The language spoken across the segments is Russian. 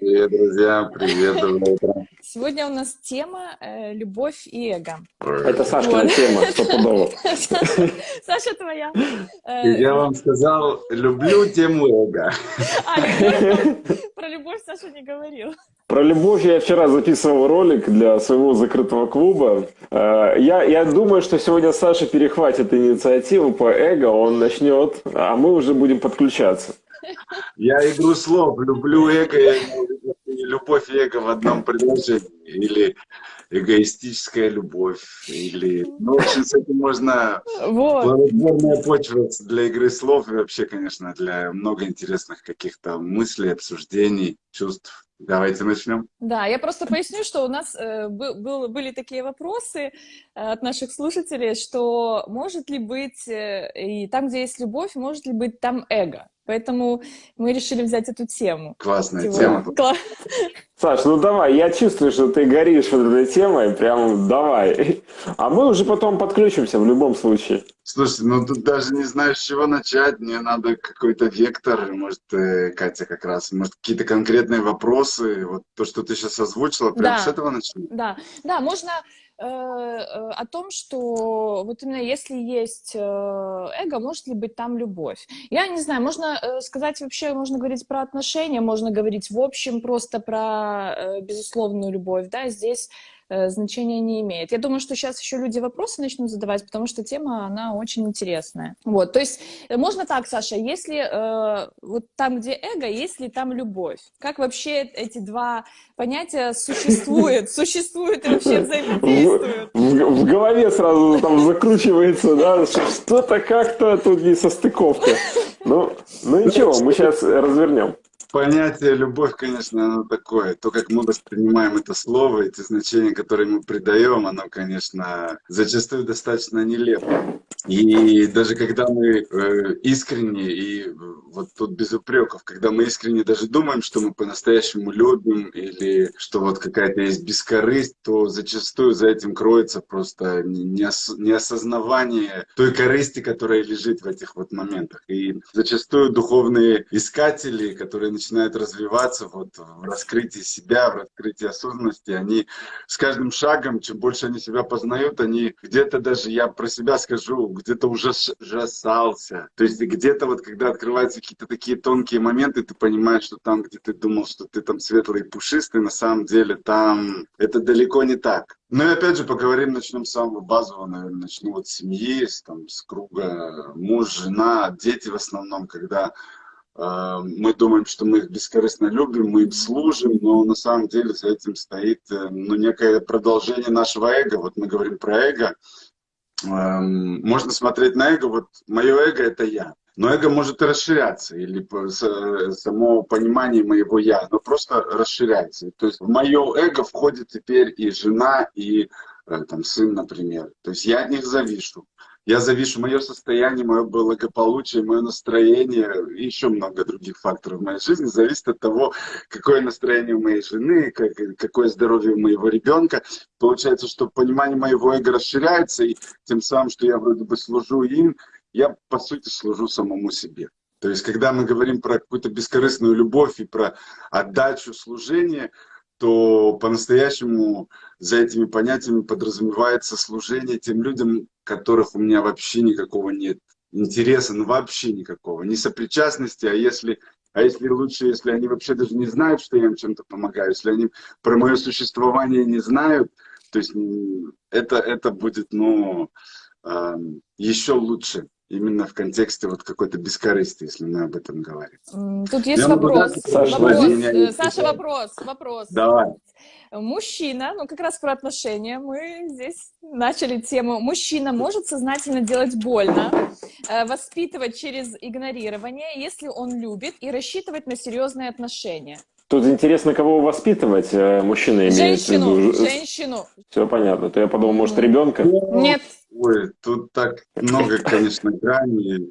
Привет, друзья, привет, доброе утро. Сегодня у нас тема э, «Любовь и эго». Это Сашкина Вот. тема, стопудово. Саша, твоя. Э, Я вам сказал, люблю тему эго. а. Про любовь Саша не говорил. Про любовь я вчера записывал ролик для своего закрытого клуба. Э, Я, я думаю, что сегодня Саша перехватит инициативу по эго, он начнет, а мы уже будем подключаться. Я игру слов, люблю эго, любовь и эго в одном предложении. Или эгоистическая любовь, или... Ну, в общем, с этим можно... Вот. Плодотворная почва для игры слов и вообще, конечно, для много интересных каких-то мыслей, обсуждений, чувств. Давайте начнем. Да, я просто поясню, что у нас э, был- были такие вопросы э, от наших слушателей, что может ли быть, э, и там, где есть любовь, может ли быть там эго. Поэтому мы решили взять эту тему. Классная Типа, тема. кла- Саш, ну давай, я чувствую, что ты горишь вот этой темой, прям давай. А мы уже потом подключимся в любом случае. Слушай, ну тут даже не знаю, с чего начать. Мне надо какой-то вектор. Может, э, Катя как раз, может, какие-то конкретные вопросы. Вот то, что ты сейчас озвучила, прям Да. с этого начнем. Да, да, можно о том, что вот именно если есть э, эго, может ли быть там любовь? Я не знаю, можно э, сказать вообще, можно говорить про отношения, можно говорить в общем просто про э, безусловную любовь, да, здесь э, значения не имеет. Я думаю, что сейчас еще люди вопросы начнут задавать, потому что тема, она очень интересная. Вот, то есть э, можно так, Саша, если э, вот там, где эго, есть ли там любовь? Как вообще эти два понятия существуют, существуют и вообще взаимодействуют? В, голове сразу там закручивается, да, что что-то как-то тут не состыковка. Ну, ну ничего, мы сейчас развернем. Понятие любовь, конечно, оно такое. То, как мы воспринимаем это слово, эти значения, которые мы придаем, оно, конечно, зачастую достаточно нелепо. И даже когда мы э, искренне, и вот тут без упреков, когда мы искренне даже думаем, что мы по-настоящему любим, или что вот какая-то есть бескорысть, то зачастую за этим кроется просто неос- неосознавание той корысти, которая лежит в этих вот моментах. И зачастую духовные искатели, которые начинают развиваться вот в раскрытии себя, в раскрытии осознанности, они с каждым шагом, чем больше они себя познают, они где-то даже, я про себя скажу, где-то ужас- ужасался. То есть где-то вот, когда открываются какие-то такие тонкие моменты, ты понимаешь, что там, где ты думал, что ты там светлый и пушистый, на самом деле там это далеко не так. Ну и опять же поговорим, начнем с самого базового, наверное, начну вот с семьи, с, там, с круга муж, жена, дети в основном, когда э, мы думаем, что мы их бескорыстно любим, мы им служим, но на самом деле за этим стоит э, ну, некое продолжение нашего эго. Вот мы говорим про эго. Эм, Можно смотреть на эго, вот мое эго это я. Но эго может расширяться, или с- само понимание моего я, оно просто расширяется. То есть в мое эго входит теперь и жена, и э, там, сын, например. То есть я от них завишу. Я завишу мое состояние, мое благополучие, мое настроение, и еще много других факторов в моей жизни зависит от того, какое настроение у моей жены, как- какое здоровье у моего ребенка. Получается, что понимание моего эго расширяется, и тем самым, что я вроде бы служу им, я по сути служу самому себе. То есть, когда мы говорим про какую-то бескорыстную любовь и про отдачу служения, то по-настоящему за этими понятиями подразумевается служение тем людям, которых у меня вообще никакого нет интереса, ну вообще никакого, не сопричастности, а если, а если лучше, если они вообще даже не знают, что я им чем-то помогаю, если они про мое существование не знают, то есть это, это будет, ну, еще лучше. Именно в контексте вот какой-то бескорыстия, если мы об этом говорим. Тут есть Я могу вопрос. дать Саша, Вопрос. меня Э, есть Саша, вопрос, вопрос. Давай. Мужчина, ну как раз про отношения, мы здесь начали тему. Мужчина может сознательно делать больно, э, воспитывать через игнорирование, если он любит, и рассчитывать на серьезные отношения. Тут интересно, кого воспитывать э, мужчина имеет в Женщину, виду. женщину. Все понятно. То я подумал, может, ребенка? Нет, Ой, тут так много, конечно, граней.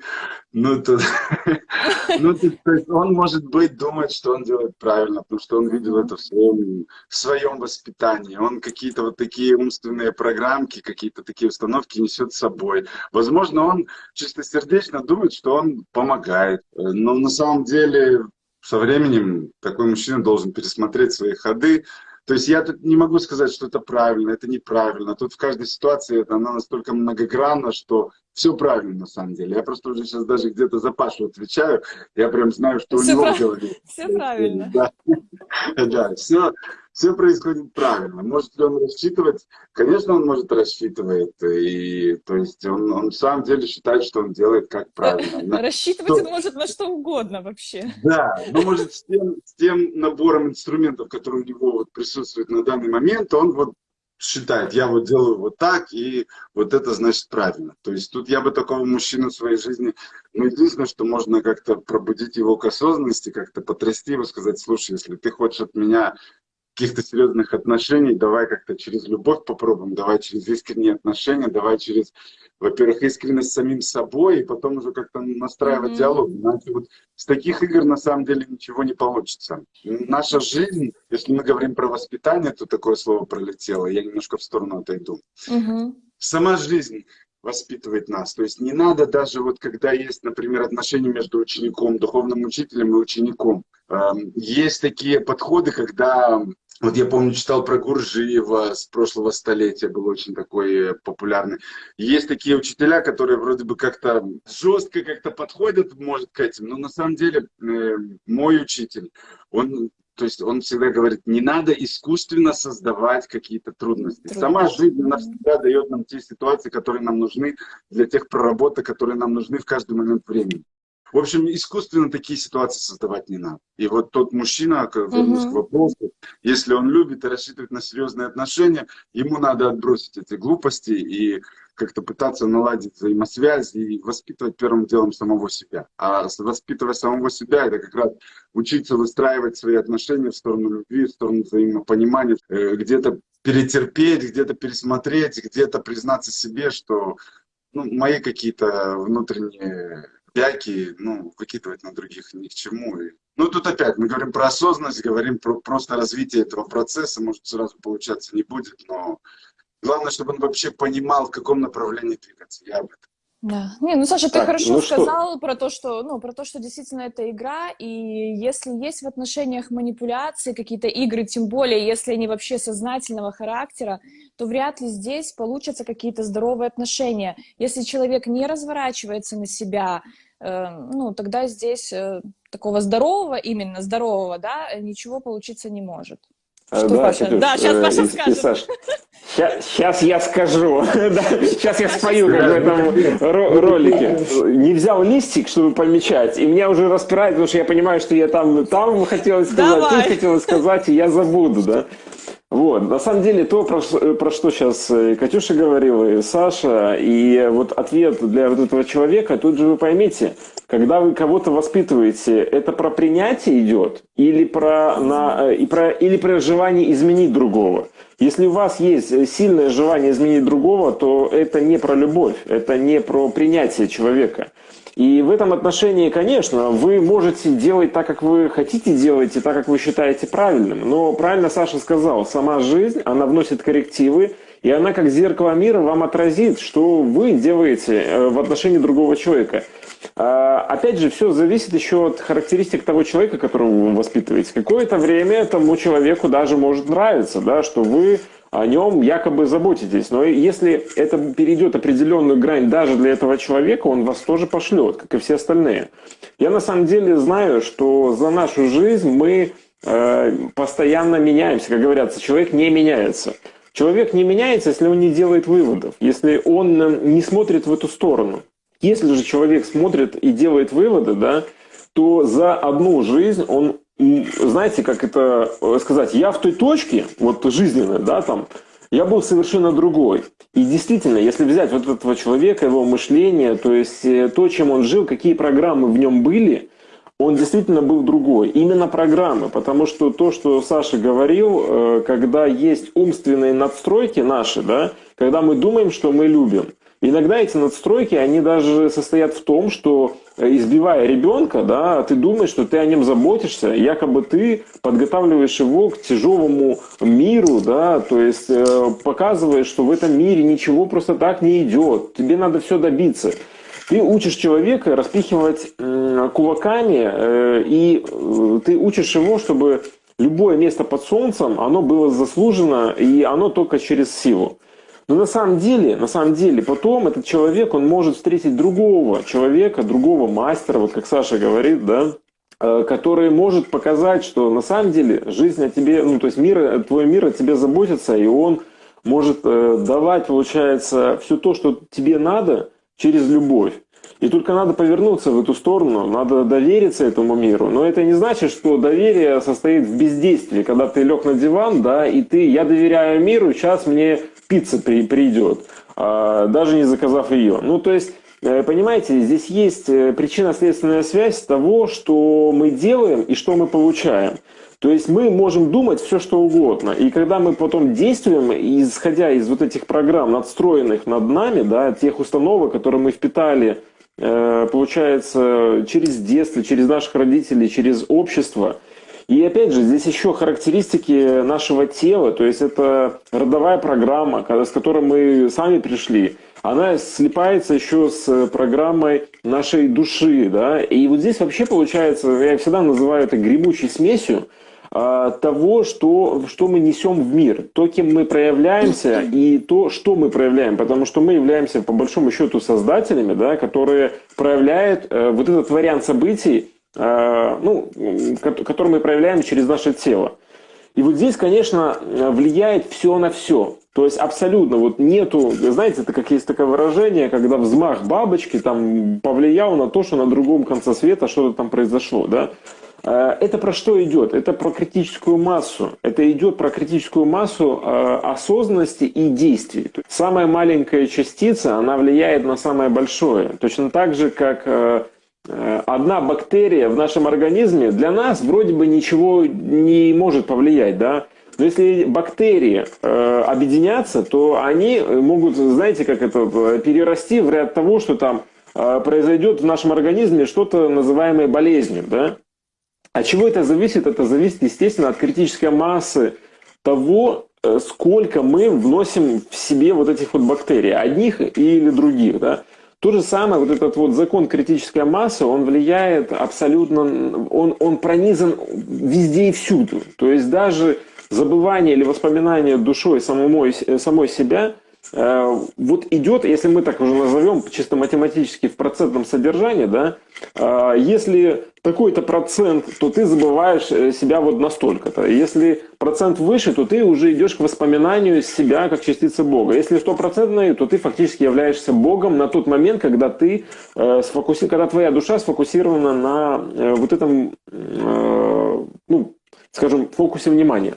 Ну, тут, ну, тут, то есть он, может быть, думает, что он делает правильно, потому что он видел это в своем, в своем воспитании. Он какие-то вот такие умственные программки, какие-то такие установки несет с собой. Возможно, он чистосердечно думает, что он помогает. Но на самом деле со временем такой мужчина должен пересмотреть свои ходы. То есть я тут не могу сказать, что это правильно, это неправильно. Тут в каждой ситуации это, она настолько многогранна, что все правильно на самом деле. Я просто уже сейчас даже где-то за Пашу отвечаю. Я прям знаю, что все у него прав... в голове. Все правильно. Да, да все, все происходит правильно. Может ли он рассчитывать? Конечно, он может рассчитывать. И, то есть он, он в самом деле считает, что он делает как правильно. Рассчитывать он может на что угодно вообще. Да, но может с тем, с тем набором инструментов, который у него вот присутствует на данный момент, он вот считает, я вот делаю вот так, и вот это значит правильно. То есть тут я бы такого мужчину в своей жизни, ну, единственное, что можно как-то пробудить его к осознанности, как-то потрясти его, сказать, слушай, если ты хочешь от меня каких-то серьезных отношений, давай как-то через любовь попробуем, давай через искренние отношения, давай через, во-первых, искренность с самим собой, и потом уже как-то настраивать mm-hmm. диалог. Иначе вот с таких игр на самом деле ничего не получится. Наша жизнь, если мы говорим про воспитание, то такое слово пролетело, я немножко в сторону отойду. Mm-hmm. Сама жизнь воспитывает нас. То есть не надо даже вот когда есть, например, отношения между учеником, духовным учителем и учеником. Эм, есть такие подходы, когда вот я помню, читал про Гуржиева с прошлого столетия, был очень такой э, популярный. Есть такие учителя, которые вроде бы как-то жестко как-то подходят, может, к этим, но на самом деле э, мой учитель, он то есть он всегда говорит, не надо искусственно создавать какие-то трудности. трудности. Сама жизнь, она всегда дает нам те ситуации, которые нам нужны для тех проработок, которые нам нужны в каждый момент времени. В общем, искусственно такие ситуации создавать не надо. И вот тот мужчина, вернусь угу. к вопросу, если он любит и рассчитывает на серьезные отношения, ему надо отбросить эти глупости и как-то пытаться наладить взаимосвязь и воспитывать первым делом самого себя. А воспитывая самого себя, это как раз учиться выстраивать свои отношения в сторону любви, в сторону взаимопонимания, э, где-то перетерпеть, где-то пересмотреть, где-то признаться себе, что ну, мои какие-то внутренние пяки, ну, выкидывать на других ни к чему. И, ну, тут опять мы говорим про осознанность, говорим про просто развитие этого процесса, может, сразу получаться не будет, но главное, чтобы он вообще понимал, в каком направлении двигаться. Я об этом. Да. Не, ну Саша, ты так, хорошо ну сказал что? про то, что, ну, про то, что действительно это игра, и если есть в отношениях манипуляции, какие-то игры, тем более, если они вообще сознательного характера, то вряд ли здесь получатся какие-то здоровые отношения. Если человек не разворачивается на себя, э, ну, тогда здесь э, такого здорового, именно здорового, да, ничего получиться не может. А, что, да, Паша? Катюш, да, сейчас Паша э, скажет. Саш, Сейчас, сейчас я скажу. сейчас я спою, как в этом ролике. Не взял листик, чтобы помечать, и меня уже распирает, потому что я понимаю, что я там, там хотела сказать, тут хотела сказать, и я забуду, да. Вот, на самом деле, то, про, про что сейчас Катюша говорила, и Саша, и вот ответ для вот этого человека, тут же вы поймите, когда вы кого-то воспитываете, это про принятие идет или про, на, и про, или про желание изменить другого? Если у вас есть сильное желание изменить другого, то это не про любовь, это не про принятие человека. И в этом отношении, конечно, вы можете делать так, как вы хотите делать, и так, как вы считаете правильным. Но правильно Саша сказал, сама жизнь, она вносит коррективы, и она как зеркало мира вам отразит, что вы делаете э, в отношении другого человека. А, опять же, все зависит еще от характеристик того человека, которого вы воспитываете. Какое-то время тому человеку даже может нравиться, да, что вы о нем якобы заботитесь. Но если это перейдет определенную грань даже для этого человека, он вас тоже пошлет, как и все остальные. Я на самом деле знаю, что за нашу жизнь мы э, постоянно меняемся. Как говорят, человек не меняется. Человек не меняется, если он не делает выводов, если он э, не смотрит в эту сторону. Если же человек смотрит и делает выводы, да, то за одну жизнь он знаете, как это э, сказать, я в той точке, вот жизненной, да, там, я был совершенно другой. И действительно, если взять вот этого человека, его мышление, то есть э, то, чем он жил, какие программы в нем были, он действительно был другой. Именно программы, потому что то, что Саша говорил, э, когда есть умственные надстройки наши, да, когда мы думаем, что мы любим, Иногда эти надстройки, они даже состоят в том, что э, избивая ребенка, да, ты думаешь, что ты о нем заботишься, якобы ты подготавливаешь его к тяжелому миру, да, то есть э, показываешь, что в этом мире ничего просто так не идет, тебе надо все добиться. Ты учишь человека распихивать кулаками, э, и э, ты учишь его, чтобы любое место под солнцем, оно было заслужено, и оно только через силу. Но на самом деле, на самом деле, потом этот человек, он может встретить другого человека, другого мастера, вот как Саша говорит, да, э, который может показать, что на самом деле жизнь о тебе, ну то есть мир, твой мир о тебе заботится, и он может э, давать, получается, все то, что тебе надо через любовь. И только надо повернуться в эту сторону, надо довериться этому миру. Но это не значит, что доверие состоит в бездействии, когда ты лег на диван, да, и ты, я доверяю миру, сейчас мне пицца при, придет, а, даже не заказав ее. Ну, то есть, э, понимаете, здесь есть э, причинно-следственная связь того, что мы делаем и что мы получаем. То есть мы можем думать все, что угодно. И когда мы потом действуем, исходя из вот этих программ, надстроенных над нами, да, тех установок, которые мы впитали, э, получается, через детство, через наших родителей, через общество – и опять же, здесь еще характеристики нашего тела, то есть это родовая программа, с которой мы сами пришли. Она слипается еще с программой нашей души, да, и вот здесь вообще получается, я всегда называю это гремучей смесью, а, того, что, что мы несем в мир, то, кем мы проявляемся и то, что мы проявляем, потому что мы являемся по большому счету создателями, да, которые проявляют э, вот этот вариант событий, ну, который мы проявляем через наше тело. И вот здесь, конечно, влияет все на все. То есть абсолютно вот нету, знаете, это как есть такое выражение, когда взмах бабочки там повлиял на то, что на другом конце света что-то там произошло, да. Э, это про что идет? Это про критическую массу. Это идет про критическую массу э, осознанности и действий. Самая маленькая частица, она влияет на самое большое. Точно так же, как Э, одна бактерия в нашем организме для нас вроде бы ничего не может повлиять, да? Но если бактерии э, объединятся, то они могут, знаете, как это, перерасти в ряд того, что там э, произойдет в нашем организме что-то называемое болезнью, да? От чего это зависит? Это зависит, естественно, от критической массы того, э, сколько мы вносим в себе вот этих вот бактерий, одних или других, да? То же самое, вот этот вот закон критической массы, он влияет абсолютно, он, он пронизан везде и всюду. То есть даже забывание или воспоминание душой самой, самой себя вот идет, если мы так уже назовем чисто математически в процентном содержании, да, э, если такой-то процент, то ты забываешь э, себя вот настолько-то. Если процент выше, то ты уже идешь к воспоминанию себя как частицы Бога. Если стопроцентный, то ты фактически являешься Богом на тот момент, когда ты сфокуси... когда твоя душа сфокусирована на вот этом, ну, скажем, фокусе внимания.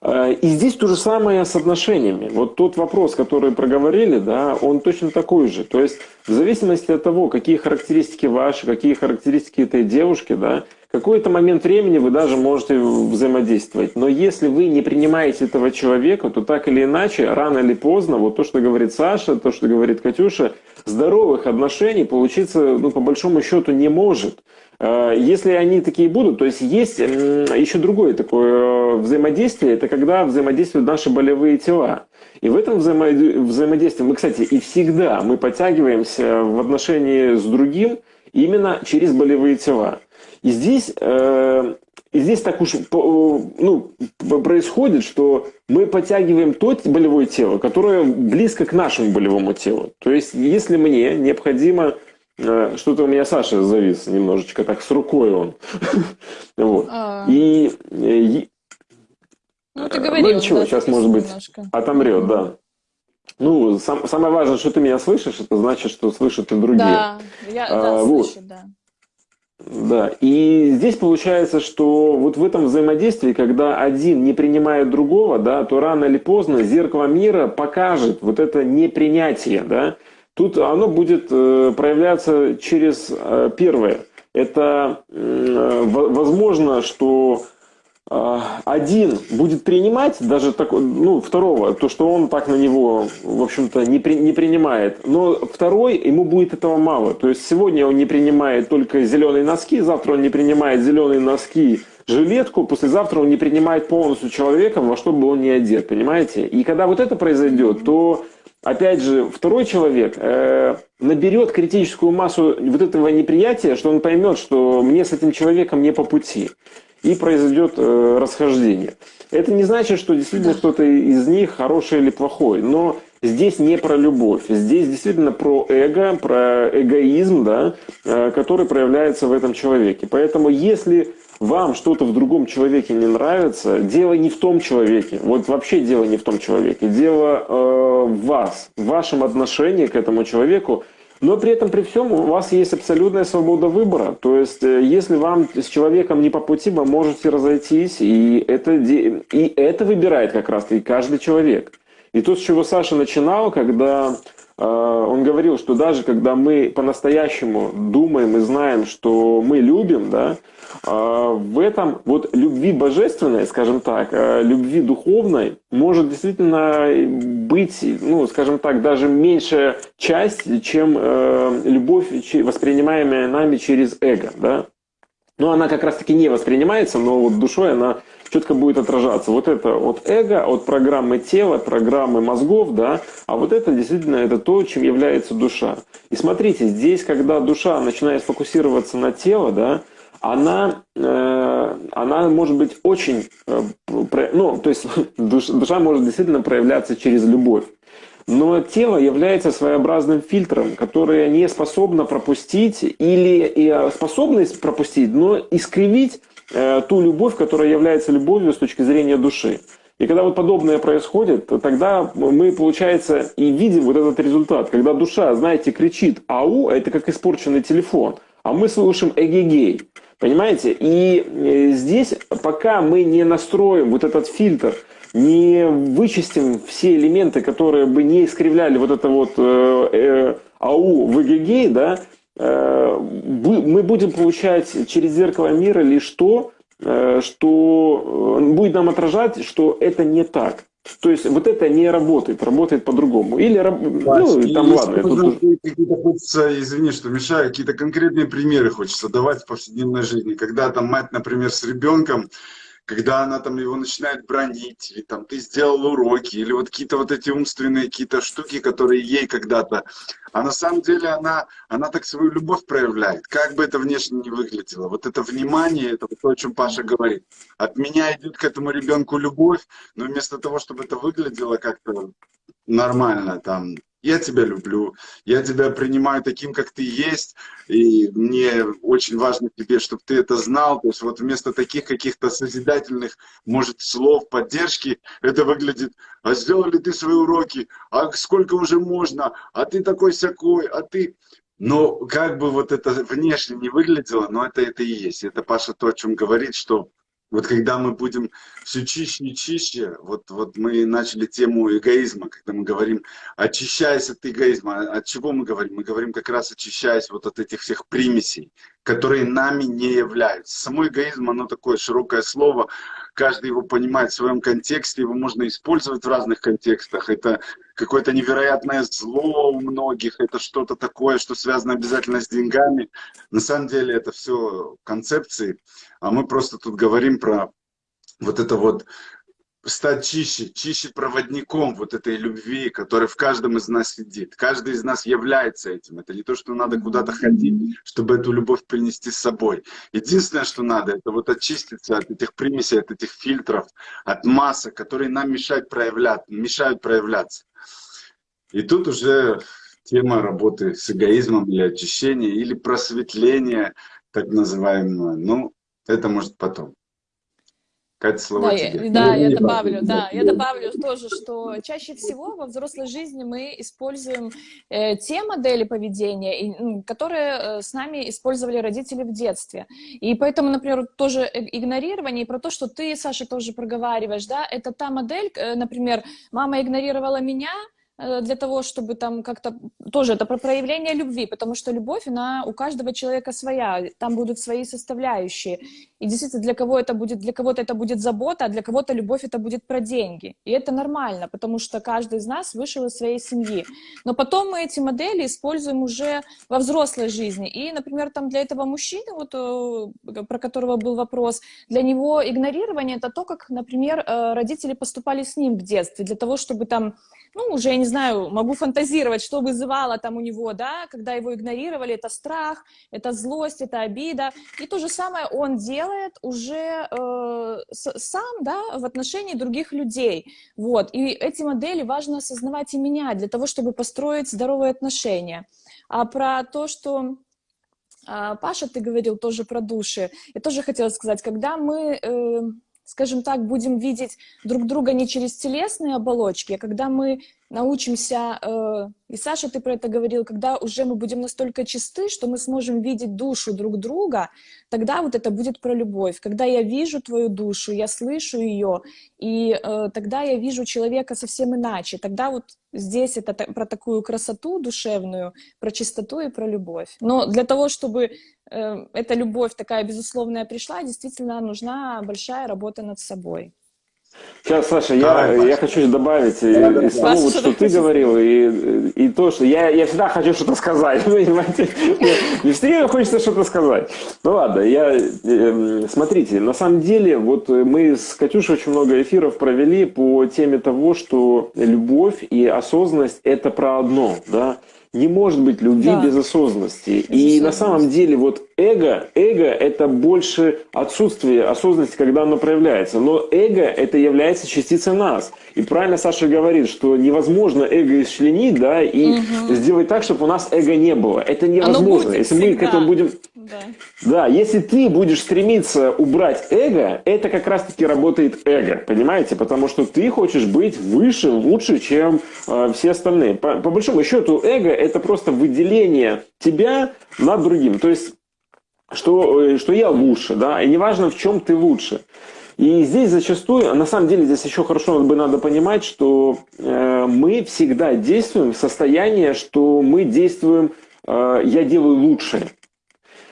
Э, и здесь то же самое с отношениями. Вот тот вопрос, который проговорили, да, он точно такой же. То есть в зависимости от того, какие характеристики ваши, какие характеристики этой девушки, да, какой-то момент времени вы даже можете взаимодействовать. Но если вы не принимаете этого человека, то так или иначе, рано или поздно, вот то, что говорит Саша, то, что говорит Катюша, здоровых отношений получиться, ну, по большому счету, не может. Э, если они такие будут, то есть есть еще другое такое э, взаимодействие, это когда взаимодействуют наши болевые тела. И в этом взаимо взаимодействии мы, кстати, и всегда мы подтягиваемся в отношении с другим именно через болевые тела. И здесь, э, и здесь так уж ну, происходит, что мы подтягиваем то болевое тело, которое близко к нашему болевому телу. То есть, если мне необходимо что-то у меня Саша завис немножечко, так с рукой он. вот. А. И, и... Ну, ты говорил, ну, ничего, сейчас, может быть, отомрет, да. Ну, сам, самое важное, что ты меня слышишь, это значит, что слышат и другие. Да, я а, да, вот. слышу, да. Да, и здесь получается, что вот в этом взаимодействии, когда один не принимает другого, да, то рано или поздно зеркало мира покажет вот это непринятие, да, Тут оно будет э, проявляться через э, первое. Это э, возможно, что один будет принимать даже такой, ну, второго, то, что он так на него, в общем-то, не, при, не принимает. Но второй, ему будет этого мало. То есть сегодня он не принимает только зеленые носки, завтра он не принимает зеленые носки, жилетку, послезавтра он не принимает полностью человека, во что бы он ни одет, понимаете? И когда вот это произойдет, то опять же, второй человек э, наберет критическую массу вот этого неприятия, что он поймет, что мне с этим человеком не по пути, и произойдет э, расхождение. Это не значит, что действительно кто-то из них хороший или плохой, но здесь не про любовь, здесь действительно про эго, про эгоизм, да, э, который проявляется в этом человеке. Поэтому если вам что-то в другом человеке не нравится, дело не в том человеке. Вот вообще дело не в том человеке. Дело э, в вас, в вашем отношении к этому человеку. Но при этом, при всем, у вас есть абсолютная свобода выбора. То есть, э, если вам с человеком не по пути, вы можете разойтись, и это, и это выбирает как раз и каждый человек. И то, с чего Саша начинал, когда он говорил, что даже когда мы по-настоящему думаем и знаем, что мы любим, да, а, в этом вот любви божественной, скажем так, а, любви духовной может действительно быть, ну, скажем так, даже меньшая часть, чем э, любовь, воспринимаемая нами через эго, да. Но она как раз-таки не воспринимается, но вот душой она четко будет отражаться. Вот это от эго, от программы тела, программы мозгов, да, а вот это действительно это то, чем является душа. И смотрите, здесь, когда душа начинает фокусироваться на тело, да, она, э, она может быть очень, э, ну, то есть душа, душа может действительно проявляться через любовь. Но тело является своеобразным фильтром, которое не способно пропустить или э, способность пропустить, но искривить ту любовь, которая является любовью с точки зрения души. И когда вот подобное происходит, тогда мы, получается, и видим вот этот результат. Когда душа, знаете, кричит «ау», это как испорченный телефон, а мы слушаем «эгегей». Понимаете? И э, здесь, пока мы не настроим вот этот фильтр, не вычистим все элементы, которые бы не искривляли вот это вот э, э, АУ в ЭГГ, да, э, мы будем получать через зеркало мира лишь то, э, что э, будет нам отражать, что это не так. То есть вот это не работает, работает по-другому. Или, ну, там ладно. Тут... Хочется, извини, что мешаю, какие-то конкретные примеры хочется давать в повседневной жизни. Когда там мать, например, с ребенком, когда она там его начинает бронить, или там ты сделал уроки, или вот какие-то вот эти умственные какие-то штуки, которые ей когда-то. А на самом деле она, она так свою любовь проявляет, как бы это внешне не выглядело. Вот это внимание, это то, о чем Паша говорит. От меня идет к этому ребенку любовь, но вместо того, чтобы это выглядело как-то нормально, там, я тебя люблю, я тебя принимаю таким, как ты есть, и мне очень важно тебе, чтобы ты это знал. То есть вот вместо таких каких-то созидательных, может, слов поддержки, это выглядит, а сделал ли ты свои уроки, а сколько уже можно, а ты такой-сякой, а ты... Но как бы вот это внешне не выглядело, но это это и есть. Это Паша то, о чем говорит, что вот когда мы будем все чище и чище, вот, вот мы начали тему эгоизма, когда мы говорим, очищаясь от эгоизма, от чего мы говорим? Мы говорим как раз очищаясь вот от этих всех примесей, которые нами не являются. Само эгоизм, оно такое широкое слово, каждый его понимает в своем контексте, его можно использовать в разных контекстах. Это какое-то невероятное зло у многих, это что-то такое, что связано обязательно с деньгами. На самом деле это все концепции, а мы просто тут говорим про вот это вот стать чище, чище проводником вот этой любви, которая в каждом из нас сидит. Каждый из нас является этим. Это не то, что надо куда-то ходить, чтобы эту любовь принести с собой. Единственное, что надо, это вот очиститься от этих примесей, от этих фильтров, от масок, которые нам мешают, проявлять, мешают проявляться. И тут уже тема работы с эгоизмом или очищения, или просветления, так называемого. Ну, это может потом. Катя, слово да, тебе. Я, да, я добавлю, да, я добавлю тоже, что чаще всего во взрослой жизни мы используем э, те модели поведения, и, которые э, с нами использовали родители в детстве. И поэтому, например, тоже игнорирование, и про то, что ты, Саша, тоже проговариваешь, да, это та модель, э, например, мама игнорировала меня, для того, чтобы там как-то... Тоже это про проявление любви, потому что любовь, она у каждого человека своя, там будут свои составляющие. И действительно, для кого это будет, для кого-то это будет забота, а для кого-то любовь это будет про деньги. И это нормально, потому что каждый из нас вышел из своей семьи. Но потом мы эти модели используем уже во взрослой жизни. И, например, там для этого мужчины, вот, э, про которого был вопрос, для него игнорирование это то, как, например, э, родители поступали с ним в детстве, для того, чтобы там, ну, уже, я не знаю, могу фантазировать, что вызывало там у него, да, когда его игнорировали, это страх, это злость, это обида. И то же самое он делает уже э, сам, да, в отношении других людей. Вот. И эти модели важно осознавать и менять для того, чтобы построить здоровые отношения. А про то, что а, Паша, ты говорил тоже про души. Я тоже хотела сказать, когда мы, э, скажем так, будем видеть друг друга не через телесные оболочки, а когда мы научимся, э, и Саша, ты про это говорил, когда уже мы будем настолько чисты, что мы сможем видеть душу друг друга, тогда вот это будет про любовь. Когда я вижу твою душу, я слышу ее, и э, тогда я вижу человека совсем иначе. Тогда вот здесь это про такую красоту душевную, про чистоту и про любовь. Но для того, чтобы эта любовь такая безусловная пришла, действительно нужна большая работа над собой. Сейчас, Саша, я, я хочу добавить да, из того, вот, что ты говорил, и, и то, что я, я всегда хочу что-то сказать, понимаете? Не все время хочется что-то сказать. Ну ладно, я, э, смотрите, на самом деле, вот мы с Катюшей очень много эфиров провели по теме того, что любовь и осознанность – это про одно, да? Не может быть любви да. без осознанности. Без и на самом деле вот эго, эго это больше отсутствие осознанности, когда оно проявляется. Но эго это является частицей нас. И правильно Саша говорит, что невозможно эго исчленить, да, и угу. сделать так, чтобы у нас эго не было. Это невозможно. Если всегда. мы к этому будем... Да. да, если ты будешь стремиться убрать эго, это как раз-таки работает эго, понимаете? Потому что ты хочешь быть выше, лучше, чем э, все остальные. По, по большому счету, эго это просто выделение тебя над другим. То есть, что, э, что я лучше, да, и неважно, в чем ты лучше. И здесь зачастую, на самом деле, здесь еще хорошо бы надо понимать, что э, мы всегда действуем в состоянии, что мы действуем, э, я делаю лучше.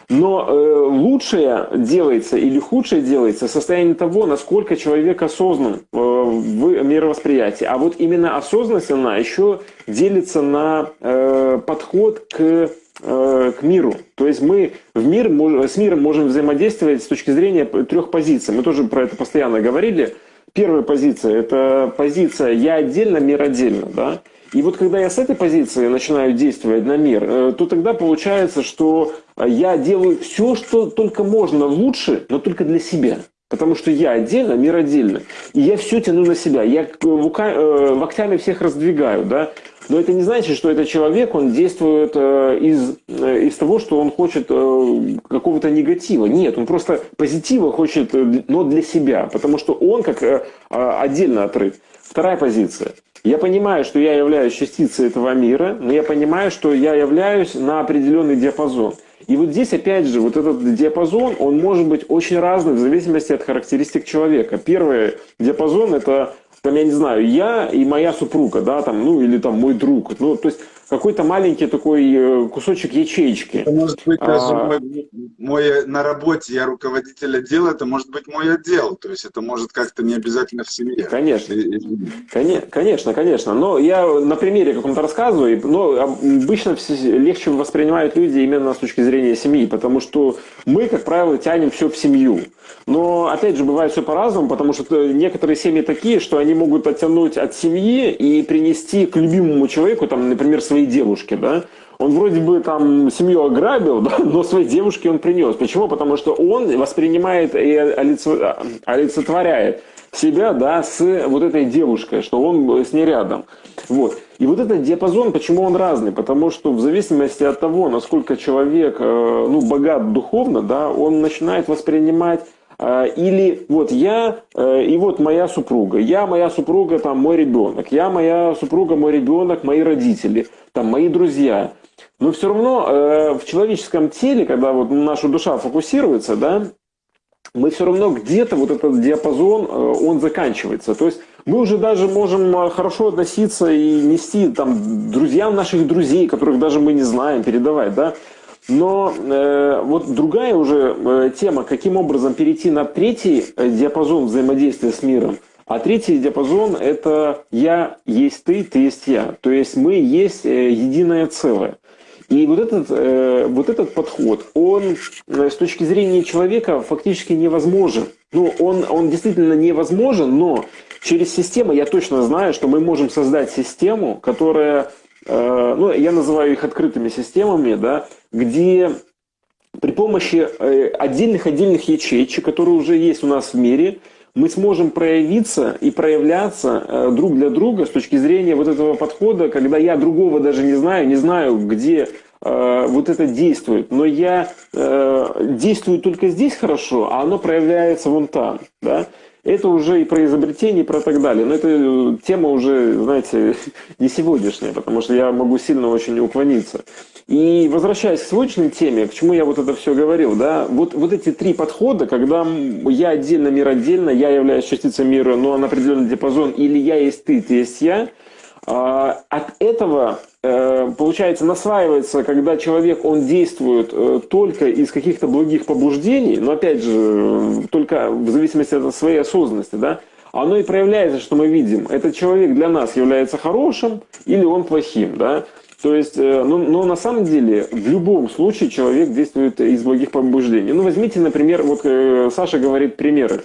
Но э, лучшее делается или худшее делается в состоянии того, насколько человек осознан э, в мировосприятии. А вот именно осознанность, она еще делится на э, подход к к миру. То есть мы в мир, с миром можем взаимодействовать с точки зрения трех позиций. Мы тоже про это постоянно говорили. Первая позиция – это позиция «я отдельно, мир отдельно». Да? И вот когда я с этой позиции начинаю действовать на мир, э, то тогда получается, что я делаю все, что только можно лучше, но только для себя. Потому что я отдельно, мир отдельно. И я все тяну на себя. Я э, локтями всех раздвигаю. Да? Но это не значит, что этот человек, он действует э, из, из того, что он хочет какого-то негатива. Нет, он просто позитива хочет, но для себя. Потому что он как отдельно отрыт. Вторая позиция. Я понимаю, что я являюсь частицей этого мира, но я понимаю, что я являюсь на определенный диапазон. И вот здесь, опять же, вот этот диапазон, он может быть очень разный в зависимости от характеристик человека. Первый диапазон – это, там, я не знаю, я и моя супруга, да, там, ну, или там мой друг. Ну, то есть, какой-то маленький такой э, кусочек ячеечки. Это может быть даже а... мой, мой на работе, я руководитель отдела, это может быть мой отдел, то есть это может как-то не обязательно в семье. Конечно, конечно, конечно. Но я на примере каком-то рассказываю, но обычно легче воспринимают люди именно с точки зрения семьи, потому что мы, как правило, тянем все в семью. Но, опять же, бывает все по-разному, потому что некоторые семьи такие, что они могут оттянуть от семьи и принести к любимому человеку, там, например, своей девушке, да, он вроде бы там семью ограбил, да, но своей девушке он принес. Почему? Потому что он воспринимает и олицетворяет себя, да, с вот этой девушкой, что он с ней рядом. Вот. И вот этот диапазон, почему он разный? Потому что в зависимости от того, насколько человек э, ну, богат духовно, да, он начинает воспринимать а, или вот я э, и вот моя супруга, я, моя супруга, там мой ребенок, я, моя супруга, мой ребенок, мои родители, там мои друзья. Но все равно э, в человеческом теле, когда вот наша душа фокусируется, да, мы все равно где-то вот этот диапазон, э, он заканчивается. То есть мы уже даже можем хорошо относиться и нести там друзьям наших друзей, которых даже мы не знаем, передавать, да. Но э, вот другая уже э, тема, каким образом перейти на третий э, диапазон взаимодействия с миром. А третий диапазон – это «я есть ты, ты есть я». То есть мы есть э, единое целое. И вот этот, э, вот этот подход, он э, с точки зрения человека фактически невозможен. ну, он, он действительно невозможен, но через систему я точно знаю, что мы можем создать систему, которая, ну, я называю их открытыми системами, да, где при помощи отдельных-отдельных ячеечек, которые уже есть у нас в мире, мы сможем проявиться и проявляться э, друг для друга с точки зрения вот этого подхода, когда я другого даже не знаю, не знаю, где э, вот это действует, но я э, действую только здесь хорошо, а оно проявляется вон там, да. Это уже и про изобретение, и про так далее. Но это тема уже, знаете, не сегодняшняя, потому что я могу сильно очень уклониться. И возвращаясь к сегодняшней теме, к чему я вот это все говорил, да, вот, вот эти три подхода, когда я отдельно, мир отдельно, я являюсь частицей мира, но на определенный диапазон, или я есть ты, ты есть я, а, от этого, э, получается, насваивается, когда человек, он действует э, только из каких-то благих побуждений, но опять же, только в зависимости от своей осознанности, да, оно и проявляется, что мы видим. Этот человек для нас является хорошим или он плохим, да. То есть, э, ну, но на самом деле, в любом случае человек действует из благих побуждений. Ну, возьмите, например, вот э, Саша говорит примеры.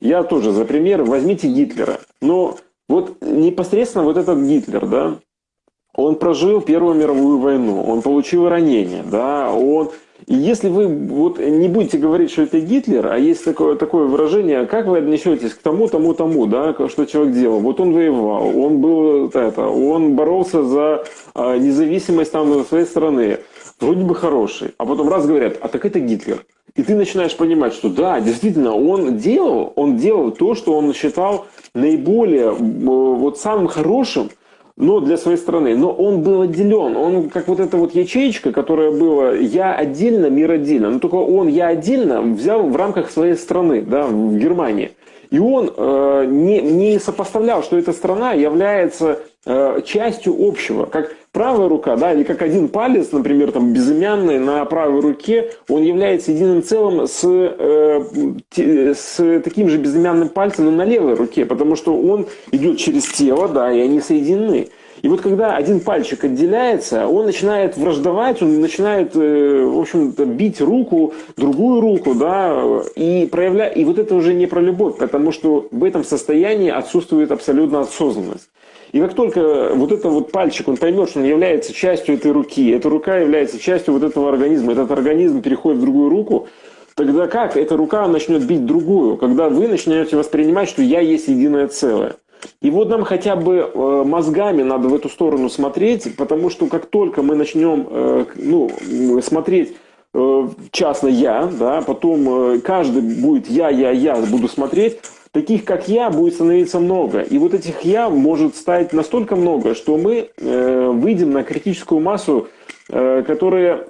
Я тоже за пример. Возьмите Гитлера. Но вот непосредственно вот этот Гитлер, да, он прожил Первую мировую войну, он получил ранение, да, он и если вы вот не будете говорить, что это Гитлер, а есть такое, такое выражение, как вы отнесетесь к тому, тому, тому, да, что человек делал. Вот он воевал, он был это, он боролся за а, независимость там своей страны. Вроде бы хороший. А потом раз говорят, а так это Гитлер. И ты начинаешь понимать, что да, действительно, он делал, он делал то, что он считал наиболее вот самым хорошим но для своей страны. Но он был отделен. Он как вот эта вот ячеечка, которая была «я отдельно, мир отдельно». Но только он «я отдельно» взял в рамках своей страны, да, в Германии. И он э, не, не сопоставлял, что эта страна является э, частью общего. Как правая рука, да, или как один палец, например, там безымянный на правой руке, он является единым целым с, э, с таким же безымянным пальцем но на левой руке, потому что он идет через тело, да, и они соединены. И вот когда один пальчик отделяется, он начинает враждовать, он начинает, э, в общем-то, бить руку, другую руку, да, и проявля... и вот это уже не про любовь, потому что в этом состоянии отсутствует абсолютно осознанность. И как только вот этот вот пальчик, он поймет, что он является частью этой руки, эта рука является частью вот этого организма, этот организм переходит в другую руку, тогда как эта рука начнет бить другую, когда вы начнете воспринимать, что я есть единое целое. И вот нам хотя бы э, мозгами надо в эту сторону смотреть, потому что как только мы начнем э, ну, смотреть э, частно я, да, потом каждый будет я, я, я буду смотреть, таких как я будет становиться много. И вот этих я может стать настолько много, что мы выйдем на критическую массу Э, которое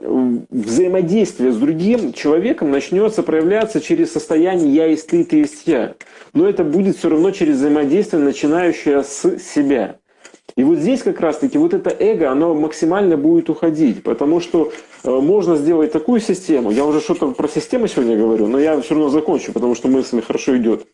взаимодействие с другим человеком начнется проявляться через состояние «я есть ты, ты есть я». Но это будет все равно через взаимодействие, начинающее с себя. И вот здесь как раз-таки вот это эго, оно максимально будет уходить, потому что э, можно сделать такую систему, я уже что-то про систему сегодня говорю, но я все равно закончу, потому что мысль хорошо идет.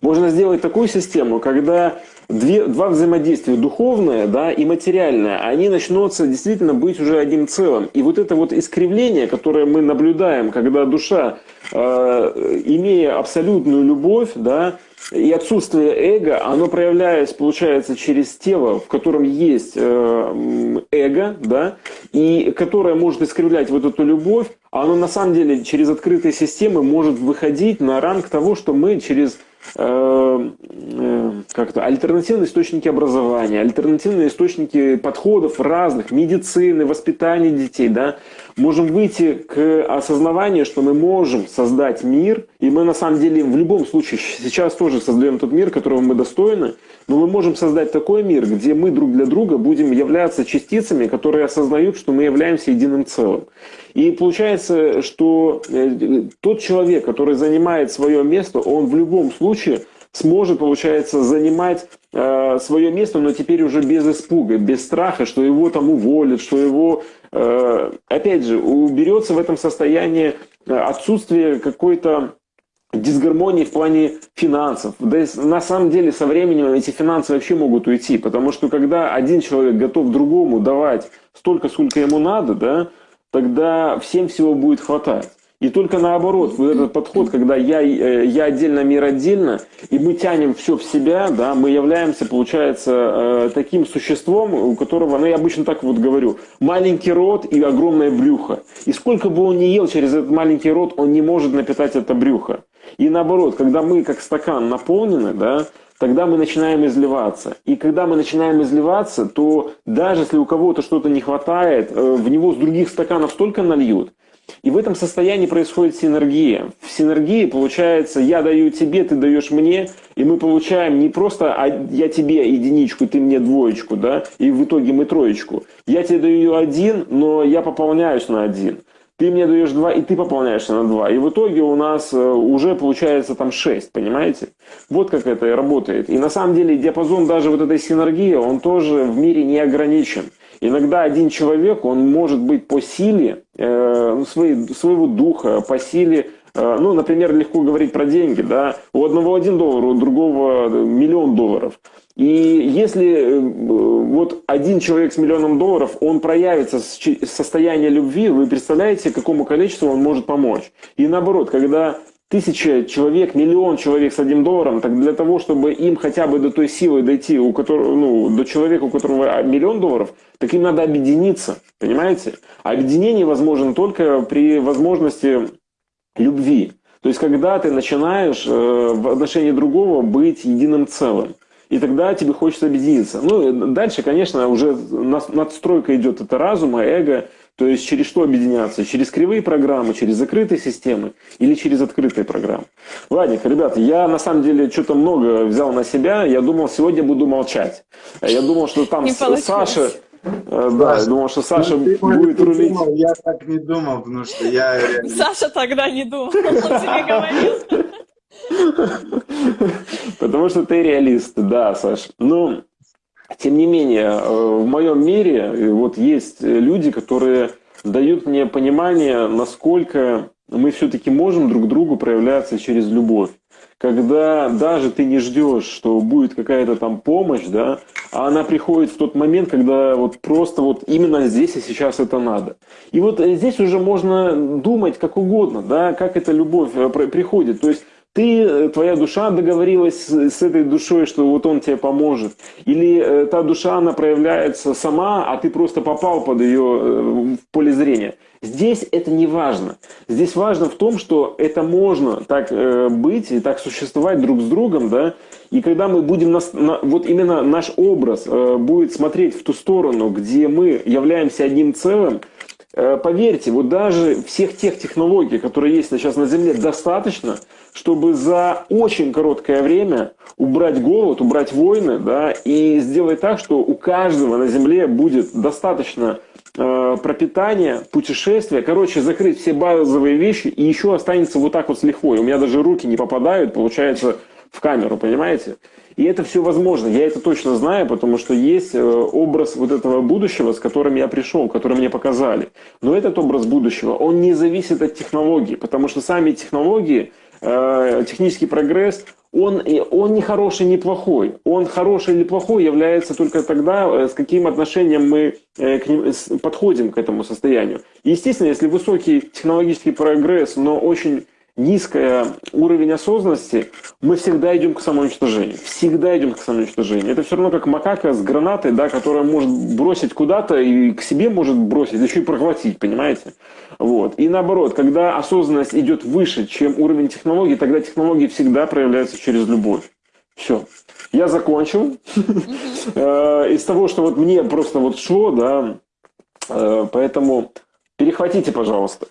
Можно сделать такую систему, когда две, два взаимодействия, духовное да, и материальное, они начнутся действительно быть уже одним целым. И вот это вот искривление, которое мы наблюдаем, когда душа, э, имея абсолютную любовь, да, и отсутствие эго, оно проявляется, получается, через тело, в котором есть э, эго, да, и которое может искривлять вот эту любовь, оно на самом деле через открытые системы может выходить на ранг того, что мы через Э, э, как-то альтернативные источники образования, альтернативные источники подходов разных, медицины, воспитания детей, да, можем выйти к осознаванию, что мы можем создать мир, и мы на самом деле в любом случае сейчас тоже создаем тот мир, которого мы достойны, но мы можем создать такой мир, где мы друг для друга будем являться частицами, которые осознают, что мы являемся единым целым. И получается, что э, тот человек, который занимает свое место, он в любом случае сможет, получается, занимать э, свое место, но теперь уже без испуга, без страха, что его там уволят, что его, э, опять же, уберется в этом состоянии э, отсутствие какой-то дисгармонии в плане финансов. Да и на самом деле со временем эти финансы вообще могут уйти, потому что когда один человек готов другому давать столько, сколько ему надо, да, тогда всем всего будет хватать. И только наоборот, вот этот подход, когда я, э, я отдельно, мир отдельно, и мы тянем все в себя, да, мы являемся, получается, э, таким существом, у которого, ну я обычно так вот говорю, маленький рот и огромное брюхо. И сколько бы он ни ел через этот маленький рот, он не может напитать это брюхо. И наоборот, когда мы как стакан наполнены, да, тогда мы начинаем изливаться. И когда мы начинаем изливаться, то даже если у кого-то что-то не хватает, э, в него с других стаканов столько нальют, и в этом состоянии происходит синергия. В синергии получается, я даю тебе, ты даешь мне, и мы получаем не просто а я тебе единичку, ты мне двоечку, да, и в итоге мы троечку. Я тебе даю один, но я пополняюсь на один. Ты мне даешь два, и ты пополняешься на два. И в итоге у нас э, уже получается там шесть, понимаете? Вот как это работает. И на самом деле диапазон даже вот этой синергии, он тоже в мире не ограничен. Иногда один человек, он может быть по силе э, ну, своей, своего духа, по силе, э, ну, например, легко говорить про деньги, да, у одного один доллар, у другого миллион долларов. И если э, вот один человек с миллионом долларов, он проявится с состояния любви, вы представляете, какому количеству он может помочь. И наоборот, когда тысяча человек, миллион человек с одним долларом, так для того, чтобы им хотя бы до той силы дойти, у которого, ну, до человека, у которого миллион долларов, так им надо объединиться, понимаете? А объединение возможно только при возможности любви. То есть, когда ты начинаешь э, в отношении другого быть единым целым. И тогда тебе хочется объединиться. Ну, дальше, конечно, уже надстройка идет это разума, эго, то есть через что объединяться? Через кривые программы, через закрытые системы или через открытые программы? Ладненько, ребята, я на самом деле что-то много взял на себя. Я думал, сегодня буду молчать. Я думал, что там Саша... Э, да, я думал, что Саша ну, будет рулить. Думал, я так не думал, потому что я... Саша тогда не думал, он тебе говорил. Потому что ты реалист, да, Саш. Ну, тем не менее, э, в моем мире э, вот есть люди, которые дают мне понимание, насколько мы все-таки можем друг другу проявляться через любовь. Когда даже ты не ждешь, что будет какая-то там помощь, да, а она приходит в тот момент, когда вот просто вот именно здесь и сейчас это надо. И вот э, здесь уже можно думать как угодно, да, как эта любовь приходит. То есть ты, э, твоя душа договорилась с, этой душой, что вот он тебе поможет. Или э, та душа, она проявляется сама, а ты просто попал под ее э, поле зрения. Здесь это не важно. Здесь важно в том, что это можно так быть и так существовать друг с другом, да. И когда мы будем, на, на, вот именно наш образ будет смотреть в ту сторону, где мы являемся одним целым, поверьте, вот даже всех тех технологий, которые есть сейчас на Земле, достаточно, чтобы за очень короткое время убрать голод, убрать войны, да, и сделать так, что у каждого на Земле будет достаточно э, пропитания, путешествия, короче, закрыть все базовые вещи, и еще останется вот так вот с лихвой. У меня даже руки не попадают, получается, в камеру, понимаете? И это все возможно. Я это точно знаю, потому что есть э, образ вот этого будущего, с которым я пришел, который мне показали. Но этот образ будущего, он не зависит от технологий, потому что сами технологии, э, технический прогресс, он, он не хороший, не плохой. Он хороший или плохой является только тогда, э, с каким отношением мы к ним, подходим к этому состоянию. естественно, если высокий технологический прогресс, но очень низкий уровень осознанности, мы всегда идем к самоуничтожению. Всегда идем к самоуничтожению. Это все равно как макака с гранатой, да, которая может бросить куда-то и к себе может бросить, еще и проглотить, понимаете? Вот. И наоборот, когда осознанность идет выше, чем уровень технологий, тогда технологии всегда проявляются через любовь. Все. Я закончил. Э, из того, что вот мне просто вот шло, да, э, поэтому перехватите, пожалуйста.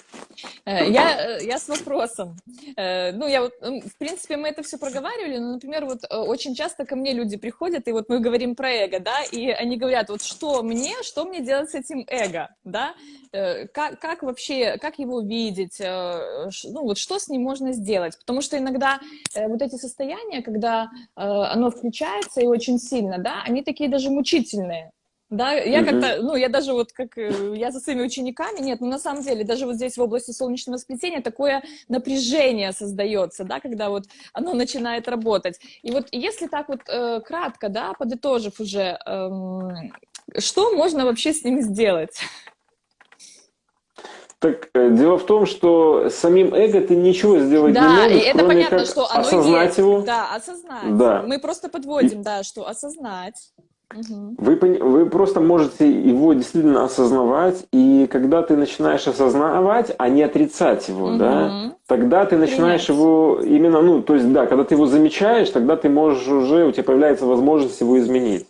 Э, я, э, я с вопросом. Э, ну, я вот, в принципе, мы это все проговаривали, но, например, вот очень часто ко мне люди приходят, и вот мы говорим про эго, да, и они говорят, вот что мне, что мне делать с этим эго, да, как, как вообще, как его видеть, ну, вот что с ним можно сделать, потому что иногда вот эти состояния, когда оно включается и очень сильно, да, они такие даже мучительные, да, я угу. как-то, ну, я даже вот как, э, я за своими учениками, нет, ну, на самом деле, даже вот здесь в области солнечного сплетения такое напряжение создается, да, когда вот оно начинает работать. И вот если так вот э, кратко, да, подытожив уже, э, что можно вообще с ними сделать? Так э, дело в том, что самим эго ты ничего сделать да, не можешь, и это кроме понятно, как что оно осознать есть. его. Да, осознать. Да. Мы просто подводим, да, что осознать. Вы, вы просто можете его действительно осознавать, и когда ты начинаешь осознавать, а не отрицать его, да, Мгм. тогда ты начинаешь Принять. его именно, ну, то есть, да, когда ты его замечаешь, тогда ты можешь уже, у тебя появляется возможность его изменить.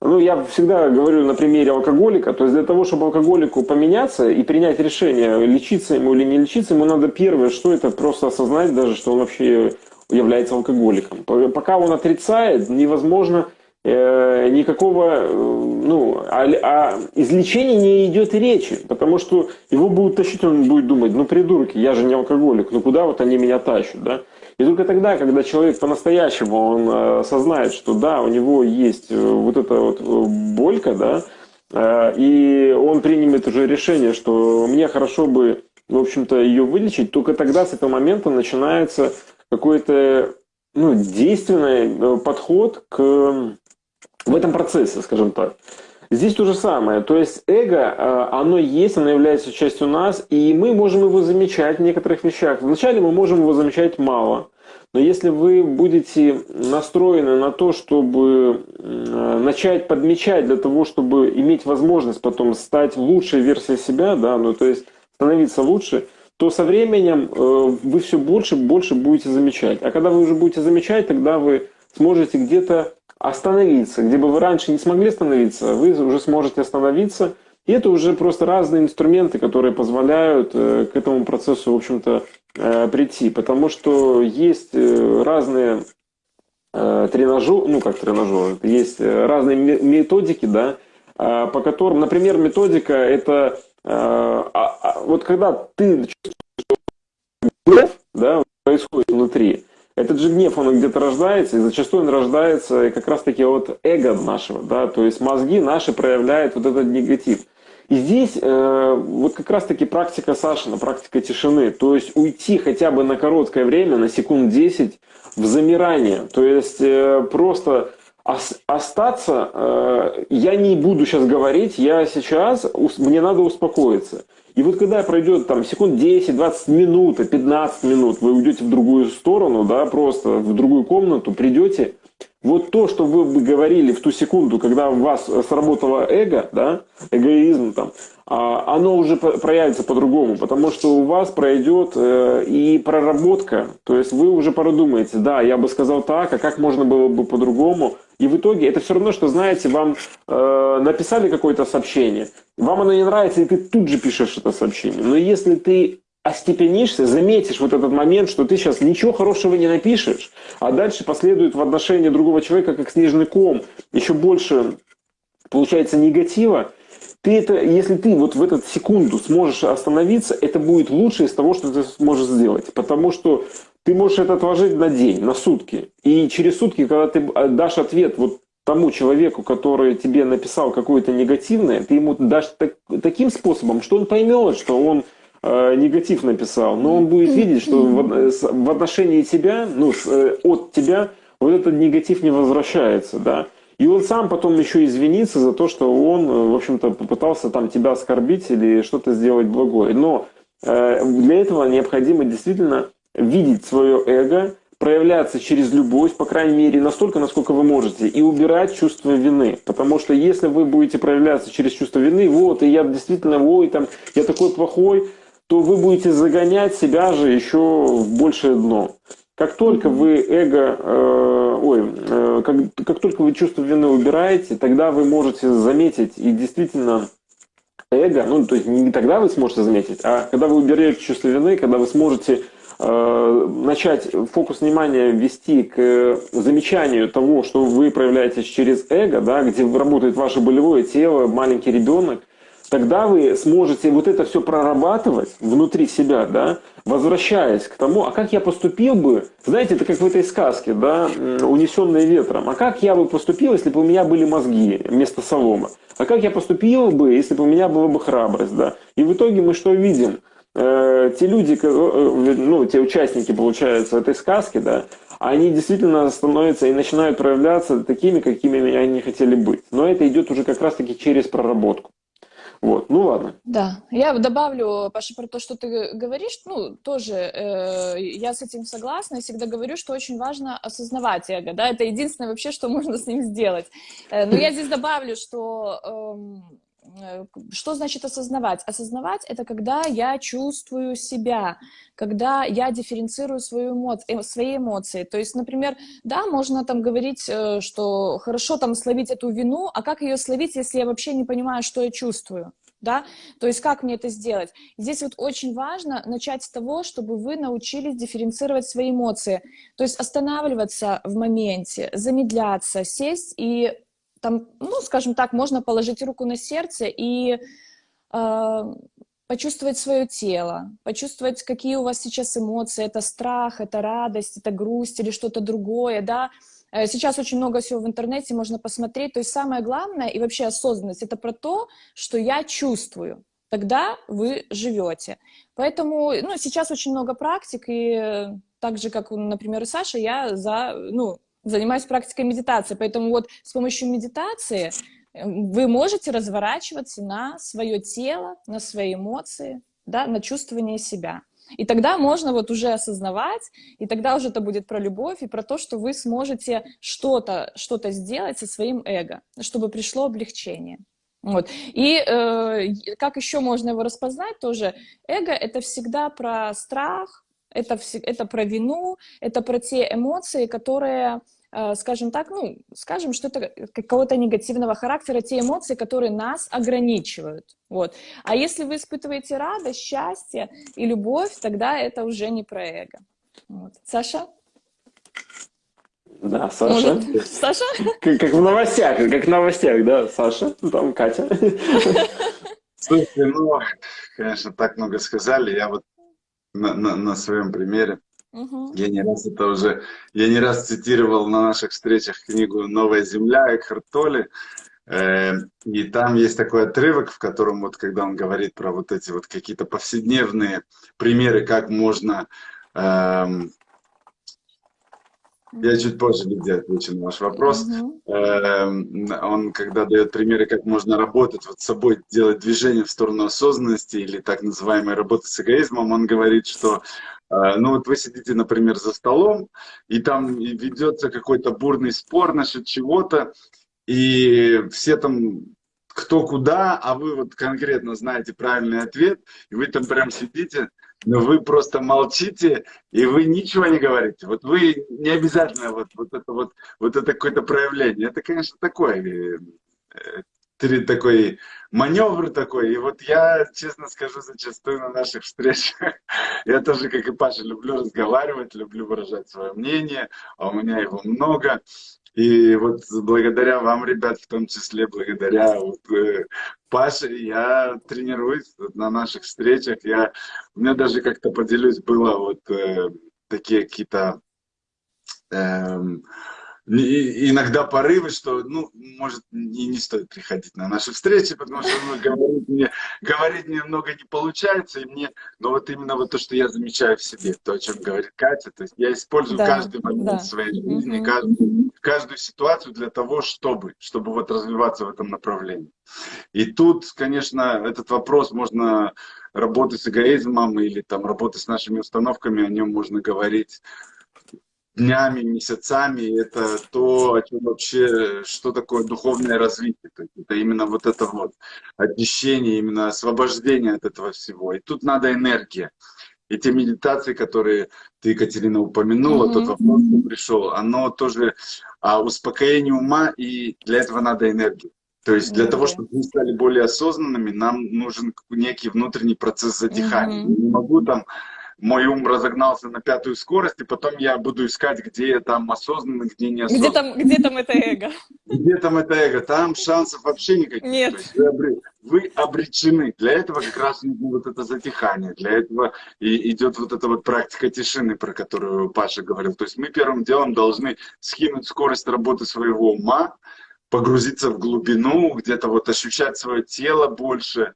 Ну, я всегда говорю на примере алкоголика, то есть для того, чтобы алкоголику поменяться и принять решение, лечиться ему или не лечиться, ему надо первое, что это просто осознать даже, что он вообще является алкоголиком. Пока он отрицает, невозможно никакого, э, ну, о, о излечении не идет речи, потому что его будут тащить, он будет думать, ну, придурки, я же не алкоголик, ну, куда вот они меня тащат, да? И только тогда, когда человек по-настоящему, он э, осознает, что да, у него есть э, вот эта вот э, болька, да, э, и он примет уже решение, что мне хорошо бы, в общем-то, ее вылечить, только тогда с этого момента начинается какой-то ну, действенный э, подход к в этом процессе, скажем так. Здесь то же самое. То есть эго, э, оно есть, оно является частью нас, и мы можем его замечать в некоторых вещах. Вначале мы можем его замечать мало. Но если вы будете настроены на то, чтобы э, начать подмечать для того, чтобы иметь возможность потом стать лучшей версией себя, да, ну то есть становиться лучше, то со временем э, вы все больше и больше будете замечать. А когда вы уже будете замечать, тогда вы сможете где-то остановиться. Где бы вы раньше не смогли остановиться, вы уже сможете остановиться. И это уже просто разные инструменты, которые позволяют э, к этому процессу, в общем-то, э, прийти. Потому что есть э, разные тренажеры, ну как тренажеры, есть разные ме- методики, да, э, по которым, например, методика это а- а вот когда ты чувствуешь, да, происходит внутри, этот же гнев, он где-то рождается, и зачастую он рождается как раз-таки от эго нашего, да, то есть мозги наши проявляют вот этот негатив. И здесь э, вот как раз-таки практика Сашина, практика тишины, то есть уйти хотя бы на короткое время, на секунд 10 в замирание, то есть э, просто ос- остаться, э, я не буду сейчас говорить, я сейчас, мне надо успокоиться. И вот когда пройдет там секунд 10, 20 минут, 15 минут, вы уйдете в другую сторону, да, просто в другую комнату, придете, вот то, что вы бы говорили в ту секунду, когда у вас сработало эго, да, эгоизм там, а, оно уже проявится по-другому, потому что у вас пройдет э, и проработка, то есть вы уже продумаете, да, я бы сказал так, а как можно было бы по-другому, и в итоге это все равно, что, знаете, вам э, написали какое-то сообщение, вам оно не нравится, и ты тут же пишешь это сообщение, но если ты остепенишься, заметишь вот этот момент, что ты сейчас ничего хорошего не напишешь, а дальше последует в отношении другого человека как снежный ком, еще больше получается негатива, ты это, если ты вот в эту секунду сможешь остановиться, это будет лучше из того, что ты сможешь сделать. Потому что ты можешь это отложить на день, на сутки. И через сутки, когда ты дашь ответ вот тому человеку, который тебе написал какое-то негативное, ты ему дашь так- таким способом, что он поймет, что он э, негатив написал, но он будет видеть, что в, отношении тебя, ну, э, от тебя вот этот негатив не возвращается, да. И он сам потом еще извинится за то, что он, э, в общем-то, попытался там тебя оскорбить или что-то сделать благое. Но э, для этого необходимо действительно видеть свое эго, проявляться через любовь, по крайней мере, настолько, насколько вы можете, и убирать чувство вины. Потому что если вы будете проявляться через чувство вины, вот, и я действительно, ой, там, я такой плохой, то вы будете загонять себя же еще в большее дно. Как только вы эго, э, ой, э, как, как только вы чувство вины убираете, тогда вы можете заметить и действительно эго, ну, то есть не тогда вы сможете заметить, а когда вы уберете чувство вины, когда вы сможете э, начать фокус внимания вести к замечанию того, что вы проявляетесь через эго, да, где работает ваше болевое тело, маленький ребенок, тогда вы сможете вот это все прорабатывать внутри себя, да, возвращаясь к тому, а как я поступил бы, знаете, это как в этой сказке, да, унесенные ветром, а как я бы поступил, если бы у меня были мозги вместо солома, а как я поступил бы, если бы у меня была бы храбрость, да, и в итоге мы что видим? Э, те люди, ко- э, ну, те участники, получается, этой сказки, да, они действительно становятся и начинают проявляться такими, какими они хотели быть. Но это идет уже как раз-таки через проработку. Вот, ну ладно. Да, я добавлю, Паша, про то, что ты говоришь, ну, тоже э, я с этим согласна, я всегда говорю, что очень важно осознавать эго, да, это единственное вообще, что можно с ним сделать. Э, но я здесь добавлю, что... Э, что значит осознавать? Осознавать — это когда я чувствую себя, когда я дифференцирую свою эмо... Э, свои эмоции. То есть, например, да, можно там говорить, э, что хорошо там словить эту вину, а как ее словить, если я вообще не понимаю, что я чувствую? Да? То есть как мне это сделать? Здесь вот очень важно начать с того, чтобы вы научились дифференцировать свои эмоции. То есть останавливаться в моменте, замедляться, сесть и там, ну, скажем так, можно положить руку на сердце и э, почувствовать свое тело, почувствовать, какие у вас сейчас эмоции, это страх, это радость, это грусть или что-то другое, да. Э, сейчас очень много всего в интернете можно посмотреть, то есть самое главное и вообще осознанность, это про то, что я чувствую, тогда вы живете. Поэтому, ну, сейчас очень много практик, и так же, как, например, и Саша, я за, ну, занимаюсь практикой медитации, поэтому вот с помощью медитации вы можете разворачиваться на свое тело, на свои эмоции, да, на чувствование себя. И тогда можно вот уже осознавать, и тогда уже это будет про любовь и про то, что вы сможете что-то что, -то, сделать со своим эго, чтобы пришло облегчение. Вот. И э, как еще можно его распознать тоже? Эго — это всегда про страх, это, это про вину, это про те эмоции, которые скажем так, ну, скажем, что это какого-то негативного характера, те эмоции, которые нас ограничивают. Вот. А если вы испытываете радость, счастье и любовь, тогда это уже не про эго. Вот. Саша? Да, Саша. Может, Саша? Как, как в новостях, как в новостях, да, Саша, там Катя. Слушайте, ну, конечно, так много сказали. Я вот на, на, на своем примере Угу. Я не раз это уже, я не раз цитировал на наших встречах книгу «Новая земля» Экхарт Толли. Э, и там есть такой отрывок, в котором вот, когда он говорит про вот эти вот какие-то повседневные примеры, как можно эм, я чуть позже, Лидия, отвечу на ваш вопрос. -huh. Он, когда дает примеры, как можно работать вот с собой, делать движение в сторону осознанности или так называемой работы с эгоизмом, он говорит, что ну вот вы сидите, например, за столом, и там ведется какой-то бурный спор насчет чего-то, и все там кто куда, а вы вот конкретно знаете правильный ответ, и вы там прям сидите, но вы просто молчите, и вы ничего не говорите. Вот вы не обязательно вот, вот это вот, вот это какое-то проявление. Это, конечно, такое, э, такой маневр такой. И вот я, честно скажу, зачастую на наших встречах, я тоже, как и Паша, люблю разговаривать, люблю выражать свое мнение, а у меня его много. И вот благодаря вам, ребят, в том числе, благодаря вот, э, Паше, я тренируюсь на наших встречах. Я, у меня даже как-то поделюсь, было вот э, такие какие-то... Э, иногда порывы, что, ну, может, и не стоит приходить на наши встречи, потому что ну, говорить, мне, говорить немного не получается, и мне, но вот именно вот то, что я замечаю в себе, то, о чем говорит Катя, то есть я использую да, каждый момент да. своей жизни, каждую, каждую ситуацию для того, чтобы, чтобы вот развиваться в этом направлении. И тут, конечно, этот вопрос можно работать с эгоизмом или там работать с нашими установками, о нем можно говорить днями, месяцами, это то, о чем вообще, что такое духовное развитие. То есть это именно вот это вот очищение, именно освобождение от этого всего. И тут надо энергия. И те медитации, которые ты, Екатерина, упомянула, mm -hmm. тот вопрос, что пришел, оно тоже а, успокоение ума, и для этого надо энергия. То есть для mm -hmm. того, чтобы мы стали более осознанными, нам нужен некий внутренний процесс затихания. Mm -hmm. Не могу там мой ум разогнался на пятую скорость, и потом я буду искать, где там осознанно, где не осознанно. Где там, где там это эго? Где там это эго? Там шансов вообще никаких. Нет. Вы, вы обречены. Для этого как раз нужно вот это затихание. Для этого и идет вот эта вот практика тишины, про которую Паша говорил. То есть мы первым делом должны скинуть скорость работы своего ума, погрузиться в глубину, где-то вот ощущать свое тело больше,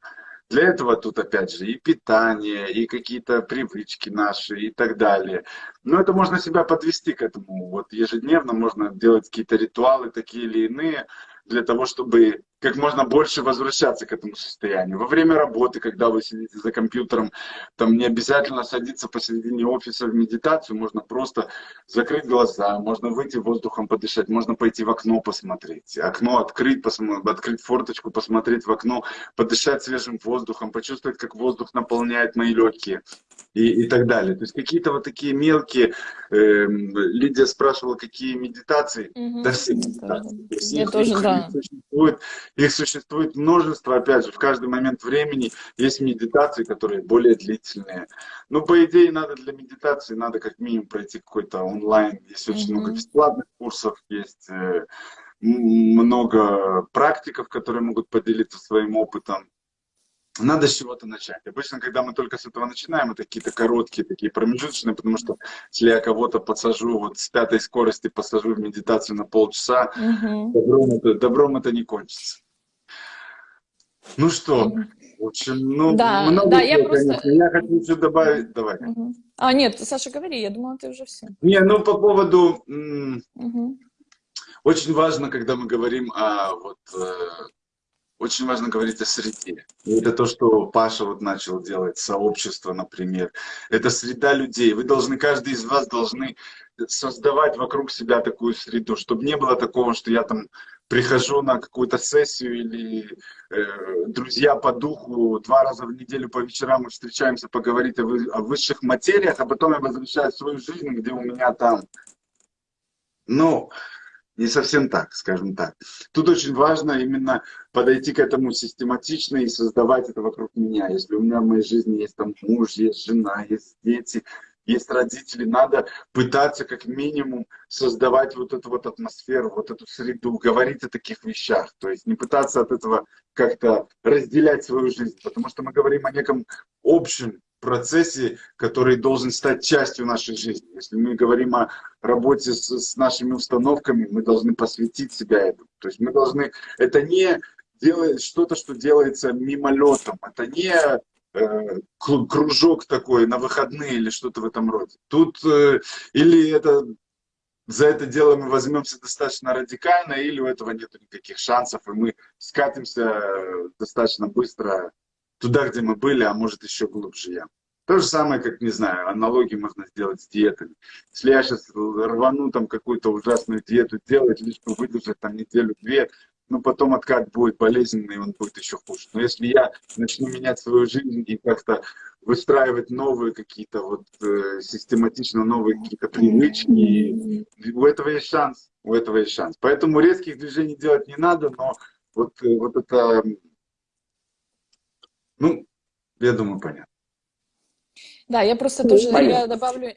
для этого тут опять же и питание, и какие-то привычки наши и так далее. Но это можно себя подвести к этому. Вот ежедневно можно делать какие-то ритуалы такие или иные для того, чтобы как можно больше возвращаться к этому состоянию. Во время работы, когда вы сидите за компьютером, там не обязательно садиться посередине офиса в медитацию, можно просто закрыть глаза, можно выйти воздухом подышать, можно пойти в окно посмотреть. Окно открыть, посмотреть, открыть форточку, посмотреть в окно, подышать свежим воздухом, почувствовать, как воздух наполняет мои легкие и, и так далее. То есть какие-то вот такие мелкие... Э, Лидия спрашивала, какие медитации. Мгм. Да все медитации. Есть Я их- тоже, их да. существует, их существует множество, опять же, в каждый момент времени есть медитации, которые более длительные. Ну, по идее, надо для медитации, надо как минимум пройти какой-то онлайн. Есть очень много Мгм. бесплатных курсов, есть э, много практиков, которые могут поделиться своим опытом. Надо с чего-то начать. Обычно, когда мы только с этого начинаем, это какие-то короткие, такие промежуточные, потому что если я кого-то подсажу, вот с пятой скорости посажу в медитацию на полчаса, Мгм. добром это, добром это не кончится. Ну что, в общем, ну, Да, много да, я просто- конечно. Я хочу еще добавить, давай. Мгм. А, нет, Саша, говори, я думала, ты уже все. Не, ну, по поводу, Мгм. очень важно, когда мы говорим о, вот, э, очень важно говорить о среде. И это то, что Паша вот начал делать, сообщество, например. Это среда людей. Вы должны, каждый из вас должны создавать вокруг себя такую среду, чтобы не было такого, что я там прихожу на какую-то сессию или э, друзья по духу два раза в неделю по вечерам мы встречаемся поговорить о, вы- о высших материях, а потом я возвращаюсь в свою жизнь, где у меня там, ну, не совсем так, скажем так. Тут очень важно именно подойти к этому систематично и создавать это вокруг меня. Если у меня в моей жизни есть там муж, есть жена, есть дети, есть родители, надо пытаться как минимум создавать вот эту вот атмосферу, вот эту среду, говорить о таких вещах. То есть не пытаться от этого как-то разделять свою жизнь, потому что мы говорим о неком общем процессе, который должен стать частью нашей жизни. Если мы говорим о работе с, с нашими установками, мы должны посвятить себя этому. То есть мы должны... Это не делать что-то, что делается мимолетом. Это не кружок такой на выходные или что-то в этом роде. Тут э, или это за это дело мы возьмемся достаточно радикально, или у этого нет никаких шансов, и мы скатимся э, достаточно быстро туда, где мы были, а может еще глубже я. То же самое, как, не знаю, аналогии можно сделать с диетами. Если я сейчас рвану там какую-то ужасную диету делать, лишь бы выдержать там неделю-две, ну потом откат будет болезненный, он будет еще хуже. Но если я начну менять свою жизнь и как-то выстраивать новые какие-то вот э, систематично новые какие-то привычки, у этого есть шанс, у этого есть шанс. Поэтому резких движений делать не надо, но вот, э, вот это, ну, я думаю, понятно. Да, я просто тоже я добавлю,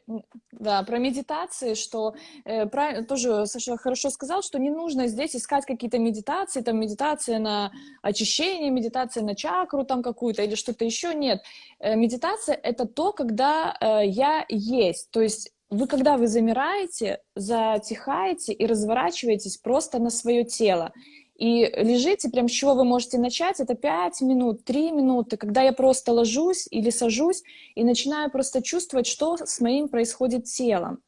да, про медитации, что э, правильно, тоже Саша хорошо сказал, что не нужно здесь искать какие-то медитации, там медитация на очищение, медитация на чакру там какую-то или что-то еще. Нет, Э, медитация — это то, когда э, я есть, то есть вы, когда вы замираете, затихаете и разворачиваетесь просто на свое тело, и лежите, прям с чего вы можете начать, это 5 минут, 3 минуты, когда я просто ложусь или сажусь и начинаю просто чувствовать, что с моим происходит телом,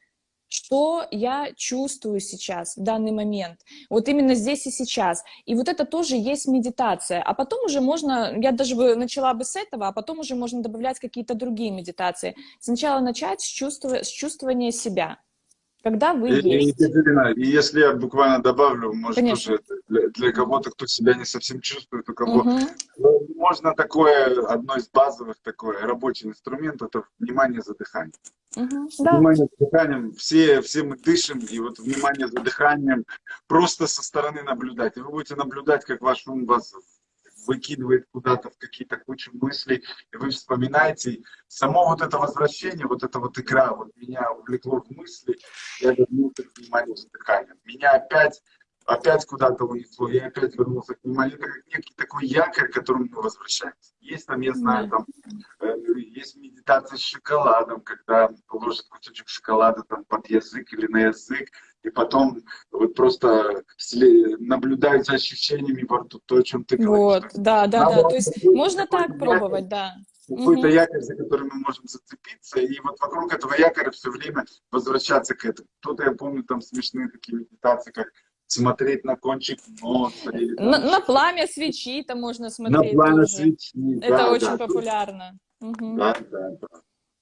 что я чувствую сейчас, в данный момент, вот именно здесь и сейчас. И вот это тоже есть медитация. А потом уже можно, я даже бы начала бы с этого, а потом уже можно добавлять какие-то другие медитации. Сначала начать с, чувства, с чувствования себя, когда вы И, есть. Екатерина, и если я буквально добавлю, может, Конечно. тоже для, для кого-то, кто себя не совсем чувствует, у кого. Ну, можно такое, одно из базовых такой рабочий инструмент, это внимание за дыханием. Мгм. Да. Внимание за дыханием, все, все мы дышим, и вот внимание за дыханием, просто со стороны наблюдать. И вы будете наблюдать, как ваш ум вас выкидывает куда-то в какие-то кучу мыслей, и вы вспоминаете. И Само вот это возвращение, вот эта вот игра, вот меня увлекло в мысли, я вернулся к вниманию за дыханием. Меня опять опять куда-то унесло, я опять вернулся к вниманию. Это как некий такой якорь, к которому мы возвращаемся. Есть там, я знаю, там э, есть медитация с шоколадом, когда положит кусочек шоколада там под язык или на язык, и потом вот просто наблюдать за ощущениями во рту, то, о чем ты говоришь. Вот, да, да, Надо да. То есть можно так якорь. пробовать, да. Какой-то Мгм. якорь, за который мы можем зацепиться, и вот вокруг этого якоря все время возвращаться к этому. Кто-то, я помню, там смешные такие медитации, как смотреть на кончик носа. Или, там, на, на пламя свечи там можно смотреть. На пламя тоже. свечи, Это да, очень да, популярно. Угу. Да, да, да.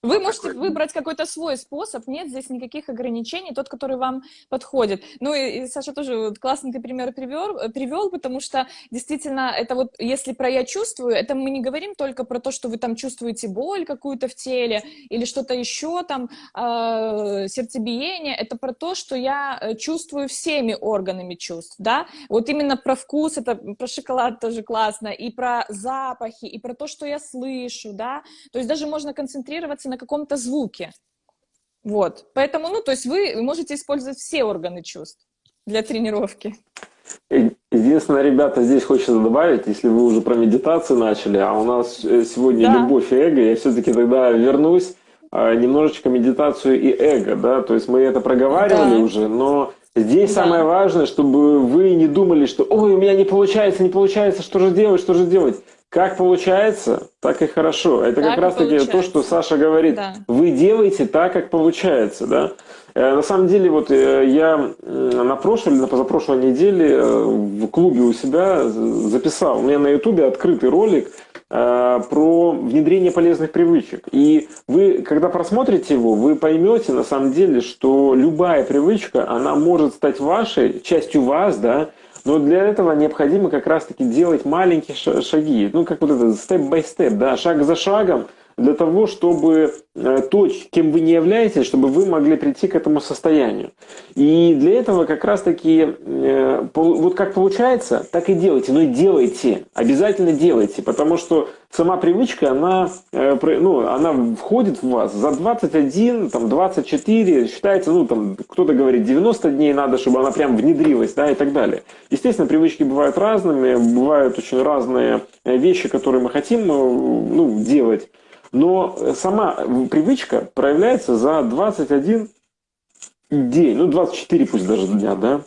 Вы можете выбрать какой-то свой способ, нет здесь никаких ограничений, тот, который вам подходит. Ну и, и Саша тоже классный ты пример привел, привел, потому что действительно это вот, если про «я чувствую», это мы не говорим только про то, что вы там чувствуете боль какую-то в теле или что-то еще там, э, сердцебиение, это про то, что я э, чувствую всеми органами чувств, да, вот именно про вкус, это про шоколад тоже классно, и про запахи, и про то, что я слышу, да, то есть даже можно концентрироваться на на каком-то звуке. Вот. Поэтому, ну, то есть вы можете использовать все органы чувств для тренировки. Единственное, ребята, здесь хочется добавить, если вы уже про медитацию начали, а у нас э, сегодня да. любовь и эго, я все-таки тогда вернусь а, немножечко медитацию и эго, да, то есть мы это проговаривали да. уже, но здесь да. самое важное, чтобы вы не думали, что ой, у меня не получается, не получается, что же делать, что же делать. Как получается, так и хорошо. Это так как раз-таки то, что Саша говорит. Да. Вы делаете так, как получается, да? Э, на самом деле, вот э, я на прошлой или на позапрошлой неделе э, в клубе у себя записал, у меня на ютубе открытый ролик про внедрение полезных привычек. И вы, когда просмотрите его, вы поймете на самом деле, что любая привычка, она может стать вашей, частью вас, да, но для этого необходимо как раз-таки делать маленькие шаги, ну как вот это степ-бай-степ, да, шаг за шагом, для того, чтобы э, то, кем вы не являетесь, чтобы вы могли прийти к этому состоянию. И для этого как раз-таки, э, вот как получается, так и делайте. Но делайте, обязательно делайте, потому что сама привычка, она, э, ну, она входит в вас за 21, там, 24, считается, ну, там, кто-то говорит, 90 дней надо, чтобы она прям внедрилась, да, и так далее. Естественно, привычки бывают разными, бывают очень разные вещи, которые мы хотим, ну, делать. Но сама привычка проявляется за 21 день, ну 24 пусть даже дня, да.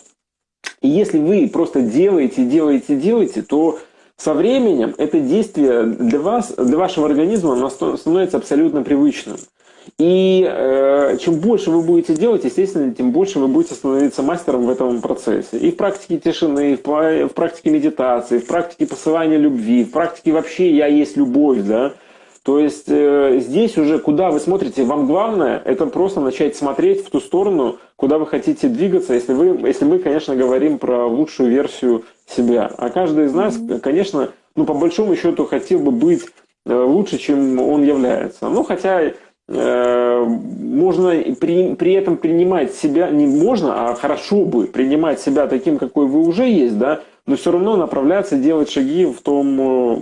И если вы просто делаете, делаете, делаете, то со временем это действие для вас, для вашего организма становится абсолютно привычным. И э, чем больше вы будете делать, естественно, тем больше вы будете становиться мастером в этом процессе. И в практике тишины, в, в практике медитации, в практике посылания любви, в практике вообще «я есть любовь», да, то есть э, здесь уже, куда вы смотрите, вам главное это просто начать смотреть в ту сторону, куда вы хотите двигаться, если, вы, если мы, конечно, говорим про лучшую версию себя. А каждый из нас, конечно, ну, по большому счету хотел бы быть э, лучше, чем он является. Ну, хотя можно при, при этом принимать себя, не можно, а хорошо бы принимать себя таким, какой вы уже есть, да, но все равно направляться, делать шаги в том э,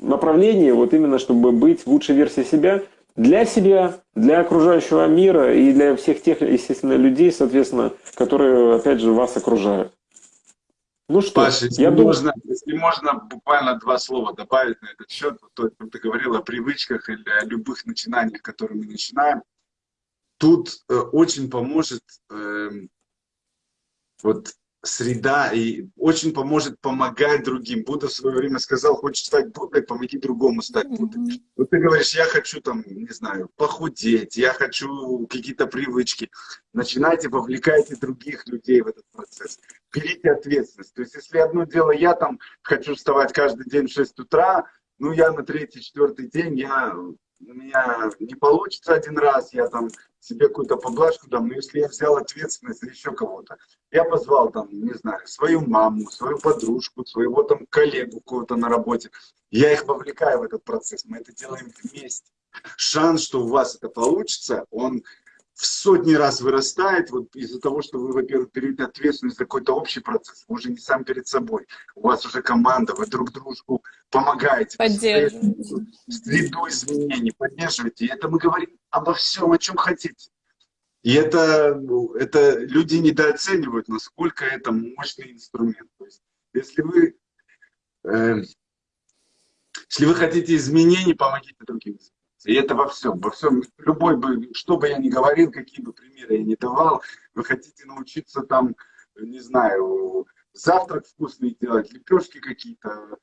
направлении, вот именно чтобы быть лучшей версией себя для себя, для окружающего мира и для всех тех, естественно, людей, соответственно, которые, опять же, вас окружают. Ну что, Паша, если, я можно, думаю... если можно буквально два слова добавить на этот счет, то ты говорил о привычках или о любых начинаниях, которые мы начинаем. Тут э, очень поможет э, вот среда и очень поможет помогать другим. Будда в свое время сказал, хочешь стать Буддой, помоги другому стать Буддой. Mm -hmm. Вот ты говоришь, я хочу там, не знаю, похудеть, я хочу какие-то привычки. Начинайте, вовлекайте других людей в этот процесс. Берите ответственность. То есть, если одно дело, я там хочу вставать каждый день в 6 утра, ну, я на третий, четвертый день, я у меня не получится один раз, я там себе какую-то поблажку дам, но если я взял ответственность за еще кого-то, я позвал там, не знаю, свою маму, свою подружку, своего там коллегу кого-то на работе, я их вовлекаю в этот процесс, мы это делаем вместе. Шанс, что у вас это получится, он в сотни раз вырастает вот из-за того, что вы, во-первых, берете ответственность за какой-то общий процесс, вы уже не сам перед собой, у вас уже команда, вы друг дружку помогаете, поддерживаете, среду изменений, поддерживаете, и это мы говорим обо всем, о чем хотите. И это, ну, это люди недооценивают, насколько это мощный инструмент. То есть, если вы, э, если вы хотите изменений, помогите другим. И это во всем, во всем, любой бы, что бы я ни говорил, какие бы примеры я ни давал, вы хотите научиться там, не знаю, завтрак вкусный делать, лепешки какие-то,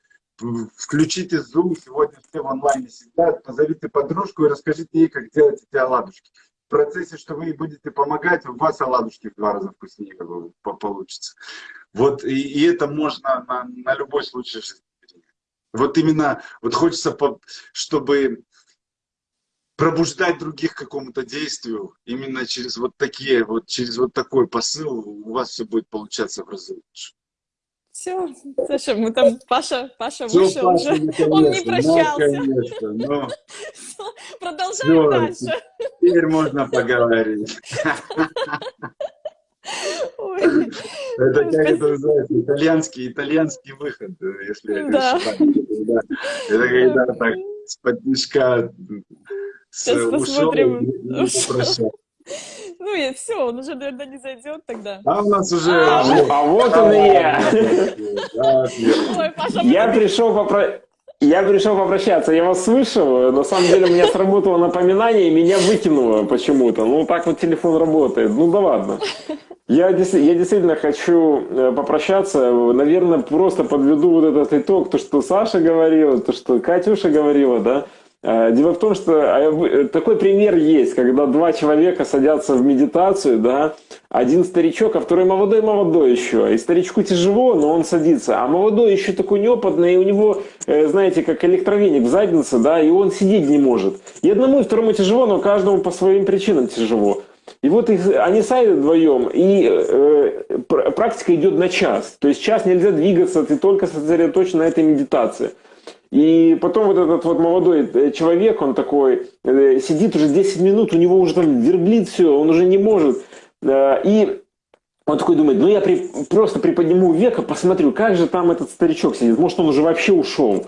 включите Zoom, сегодня все в онлайне сидят, позовите подружку и расскажите ей, как делать эти оладушки. В процессе, что вы ей будете помогать, у вас оладушки в два раза вкуснее получится. Вот и, и это можно на, на любой случай. Вот именно, вот хочется, чтобы пробуждать других к какому-то действию, именно через вот такие, вот через вот такой посыл у вас все будет получаться в разы лучше. Все, Саша, мы там, Паша, Паша вышел Паша, уже, он не прощался. Ну, конечно, но... Продолжаем Все, дальше. Теперь можно поговорить. Ой. Это как это называется, итальянский, итальянский выход, если я не ошибаюсь. Это когда так с-под Сейчас посмотрим. Ну и все, он уже, наверное, не зайдет тогда. А у нас уже... А, а вот он и я. Я пришел попросить... Я пришел попрощаться, я вас слышал, на самом деле у меня сработало напоминание, и меня выкинуло почему-то. Ну, так вот телефон работает, ну да ладно. Я, я действительно хочу э, попрощаться, наверное, просто подведу вот этот итог, то, что Саша говорила, то, что Катюша говорила, да. Э, дело в том, что э, такой пример есть, когда два человека садятся в медитацию, да, один старичок, а второй молодой-молодой еще. И старичку тяжело, но он садится. А молодой еще такой неопытный, и у него, э, знаете, как электровеник в заднице, да, и он сидеть не может. И одному, и второму тяжело, но каждому по своим причинам тяжело. И вот их, они садят вдвоем, и э, практика идет на час. То есть час нельзя двигаться, ты только сосредоточен на этой медитации. И потом вот этот вот молодой э, человек, он такой, э, сидит уже 10 минут, у него уже там верблит все, он уже не может. Э, и он такой думает, ну я при, просто приподниму века, посмотрю, как же там этот старичок сидит, может он уже вообще ушел.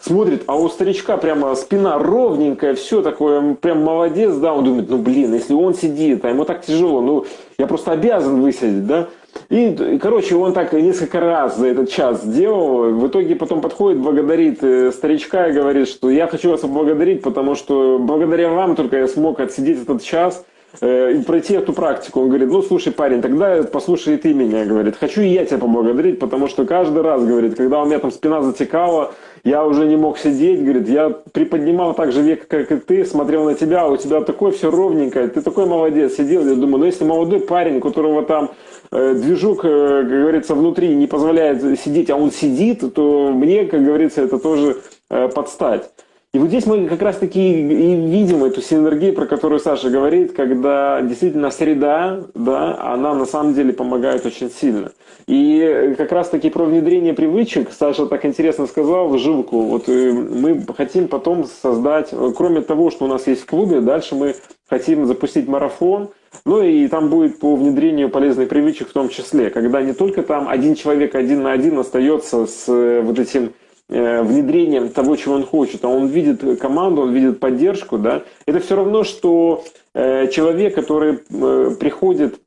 Смотрит, а у старичка прямо спина ровненькая, все такое, прям молодец, да, он думает, ну блин, если он сидит, а ему так тяжело, ну я просто обязан высадить, да. И, короче, он так несколько раз за этот час сделал. В итоге потом подходит, благодарит э, старичка и говорит, что я хочу вас поблагодарить, потому что благодаря вам только я смог отсидеть этот час э, и пройти эту практику. Он говорит, ну слушай, парень, тогда послушай ты меня, говорит. Хочу и я тебя поблагодарить, потому что каждый раз, говорит, когда у меня там спина затекала, я уже не мог сидеть, говорит, я приподнимал так же век, как и ты, смотрел на тебя, у тебя такое все ровненькое, ты такой молодец, сидел, я думаю, ну если молодой парень, у которого там э, движух, э, как говорится, внутри не позволяет сидеть, а он сидит, то мне, как говорится, это тоже э, подстать. И вот здесь мы как раз-таки и видим эту синергию, про которую Саша говорит, когда действительно среда, да, она на самом деле помогает очень сильно. И как раз-таки про внедрение привычек, Саша так интересно сказал, в жилку. Вот мы хотим потом создать, кроме того, что у нас есть в клубе, дальше мы хотим запустить марафон, ну и там будет по внедрению полезных привычек в том числе, когда не только там один человек один на один остается с э, вот этим Э, внедрением того, чего он хочет, а он видит команду, он видит поддержку, да, это все равно, что э, человек, который приходит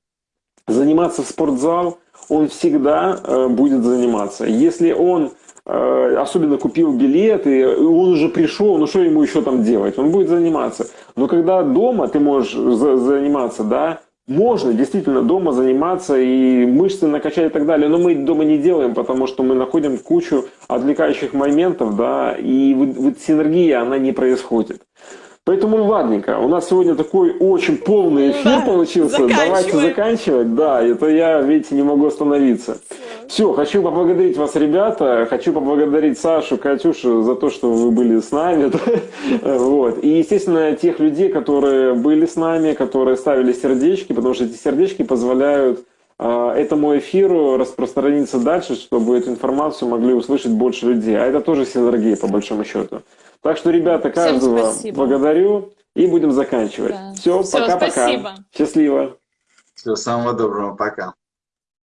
заниматься в спортзал, он всегда будет заниматься. Если он особенно купил билет, и он уже пришел, ну что ему еще там делать? Он будет заниматься. Но когда дома ты можешь заниматься, да, можно действительно дома заниматься и мышцы накачать и так далее, но мы дома не делаем, потому что мы находим кучу отвлекающих моментов, да, и вот, вот синергия, она не происходит. Поэтому ладненько, у нас сегодня такой очень полный эфир да, получился. Давайте заканчивать. Да, это я, видите, не могу остановиться. Все, хочу поблагодарить вас, ребята. Хочу поблагодарить Сашу, Катюшу за то, что вы были с нами. вот. И, естественно, тех людей, которые были с нами, которые ставили сердечки, потому что эти сердечки позволяют а, этому эфиру распространиться дальше, чтобы эту информацию могли услышать больше людей. А это тоже синергия, по большому счету. Так что, ребята, каждого благодарю и будем заканчивать. Да. Все, пока-пока. Счастливо. Всего самого доброго, пока.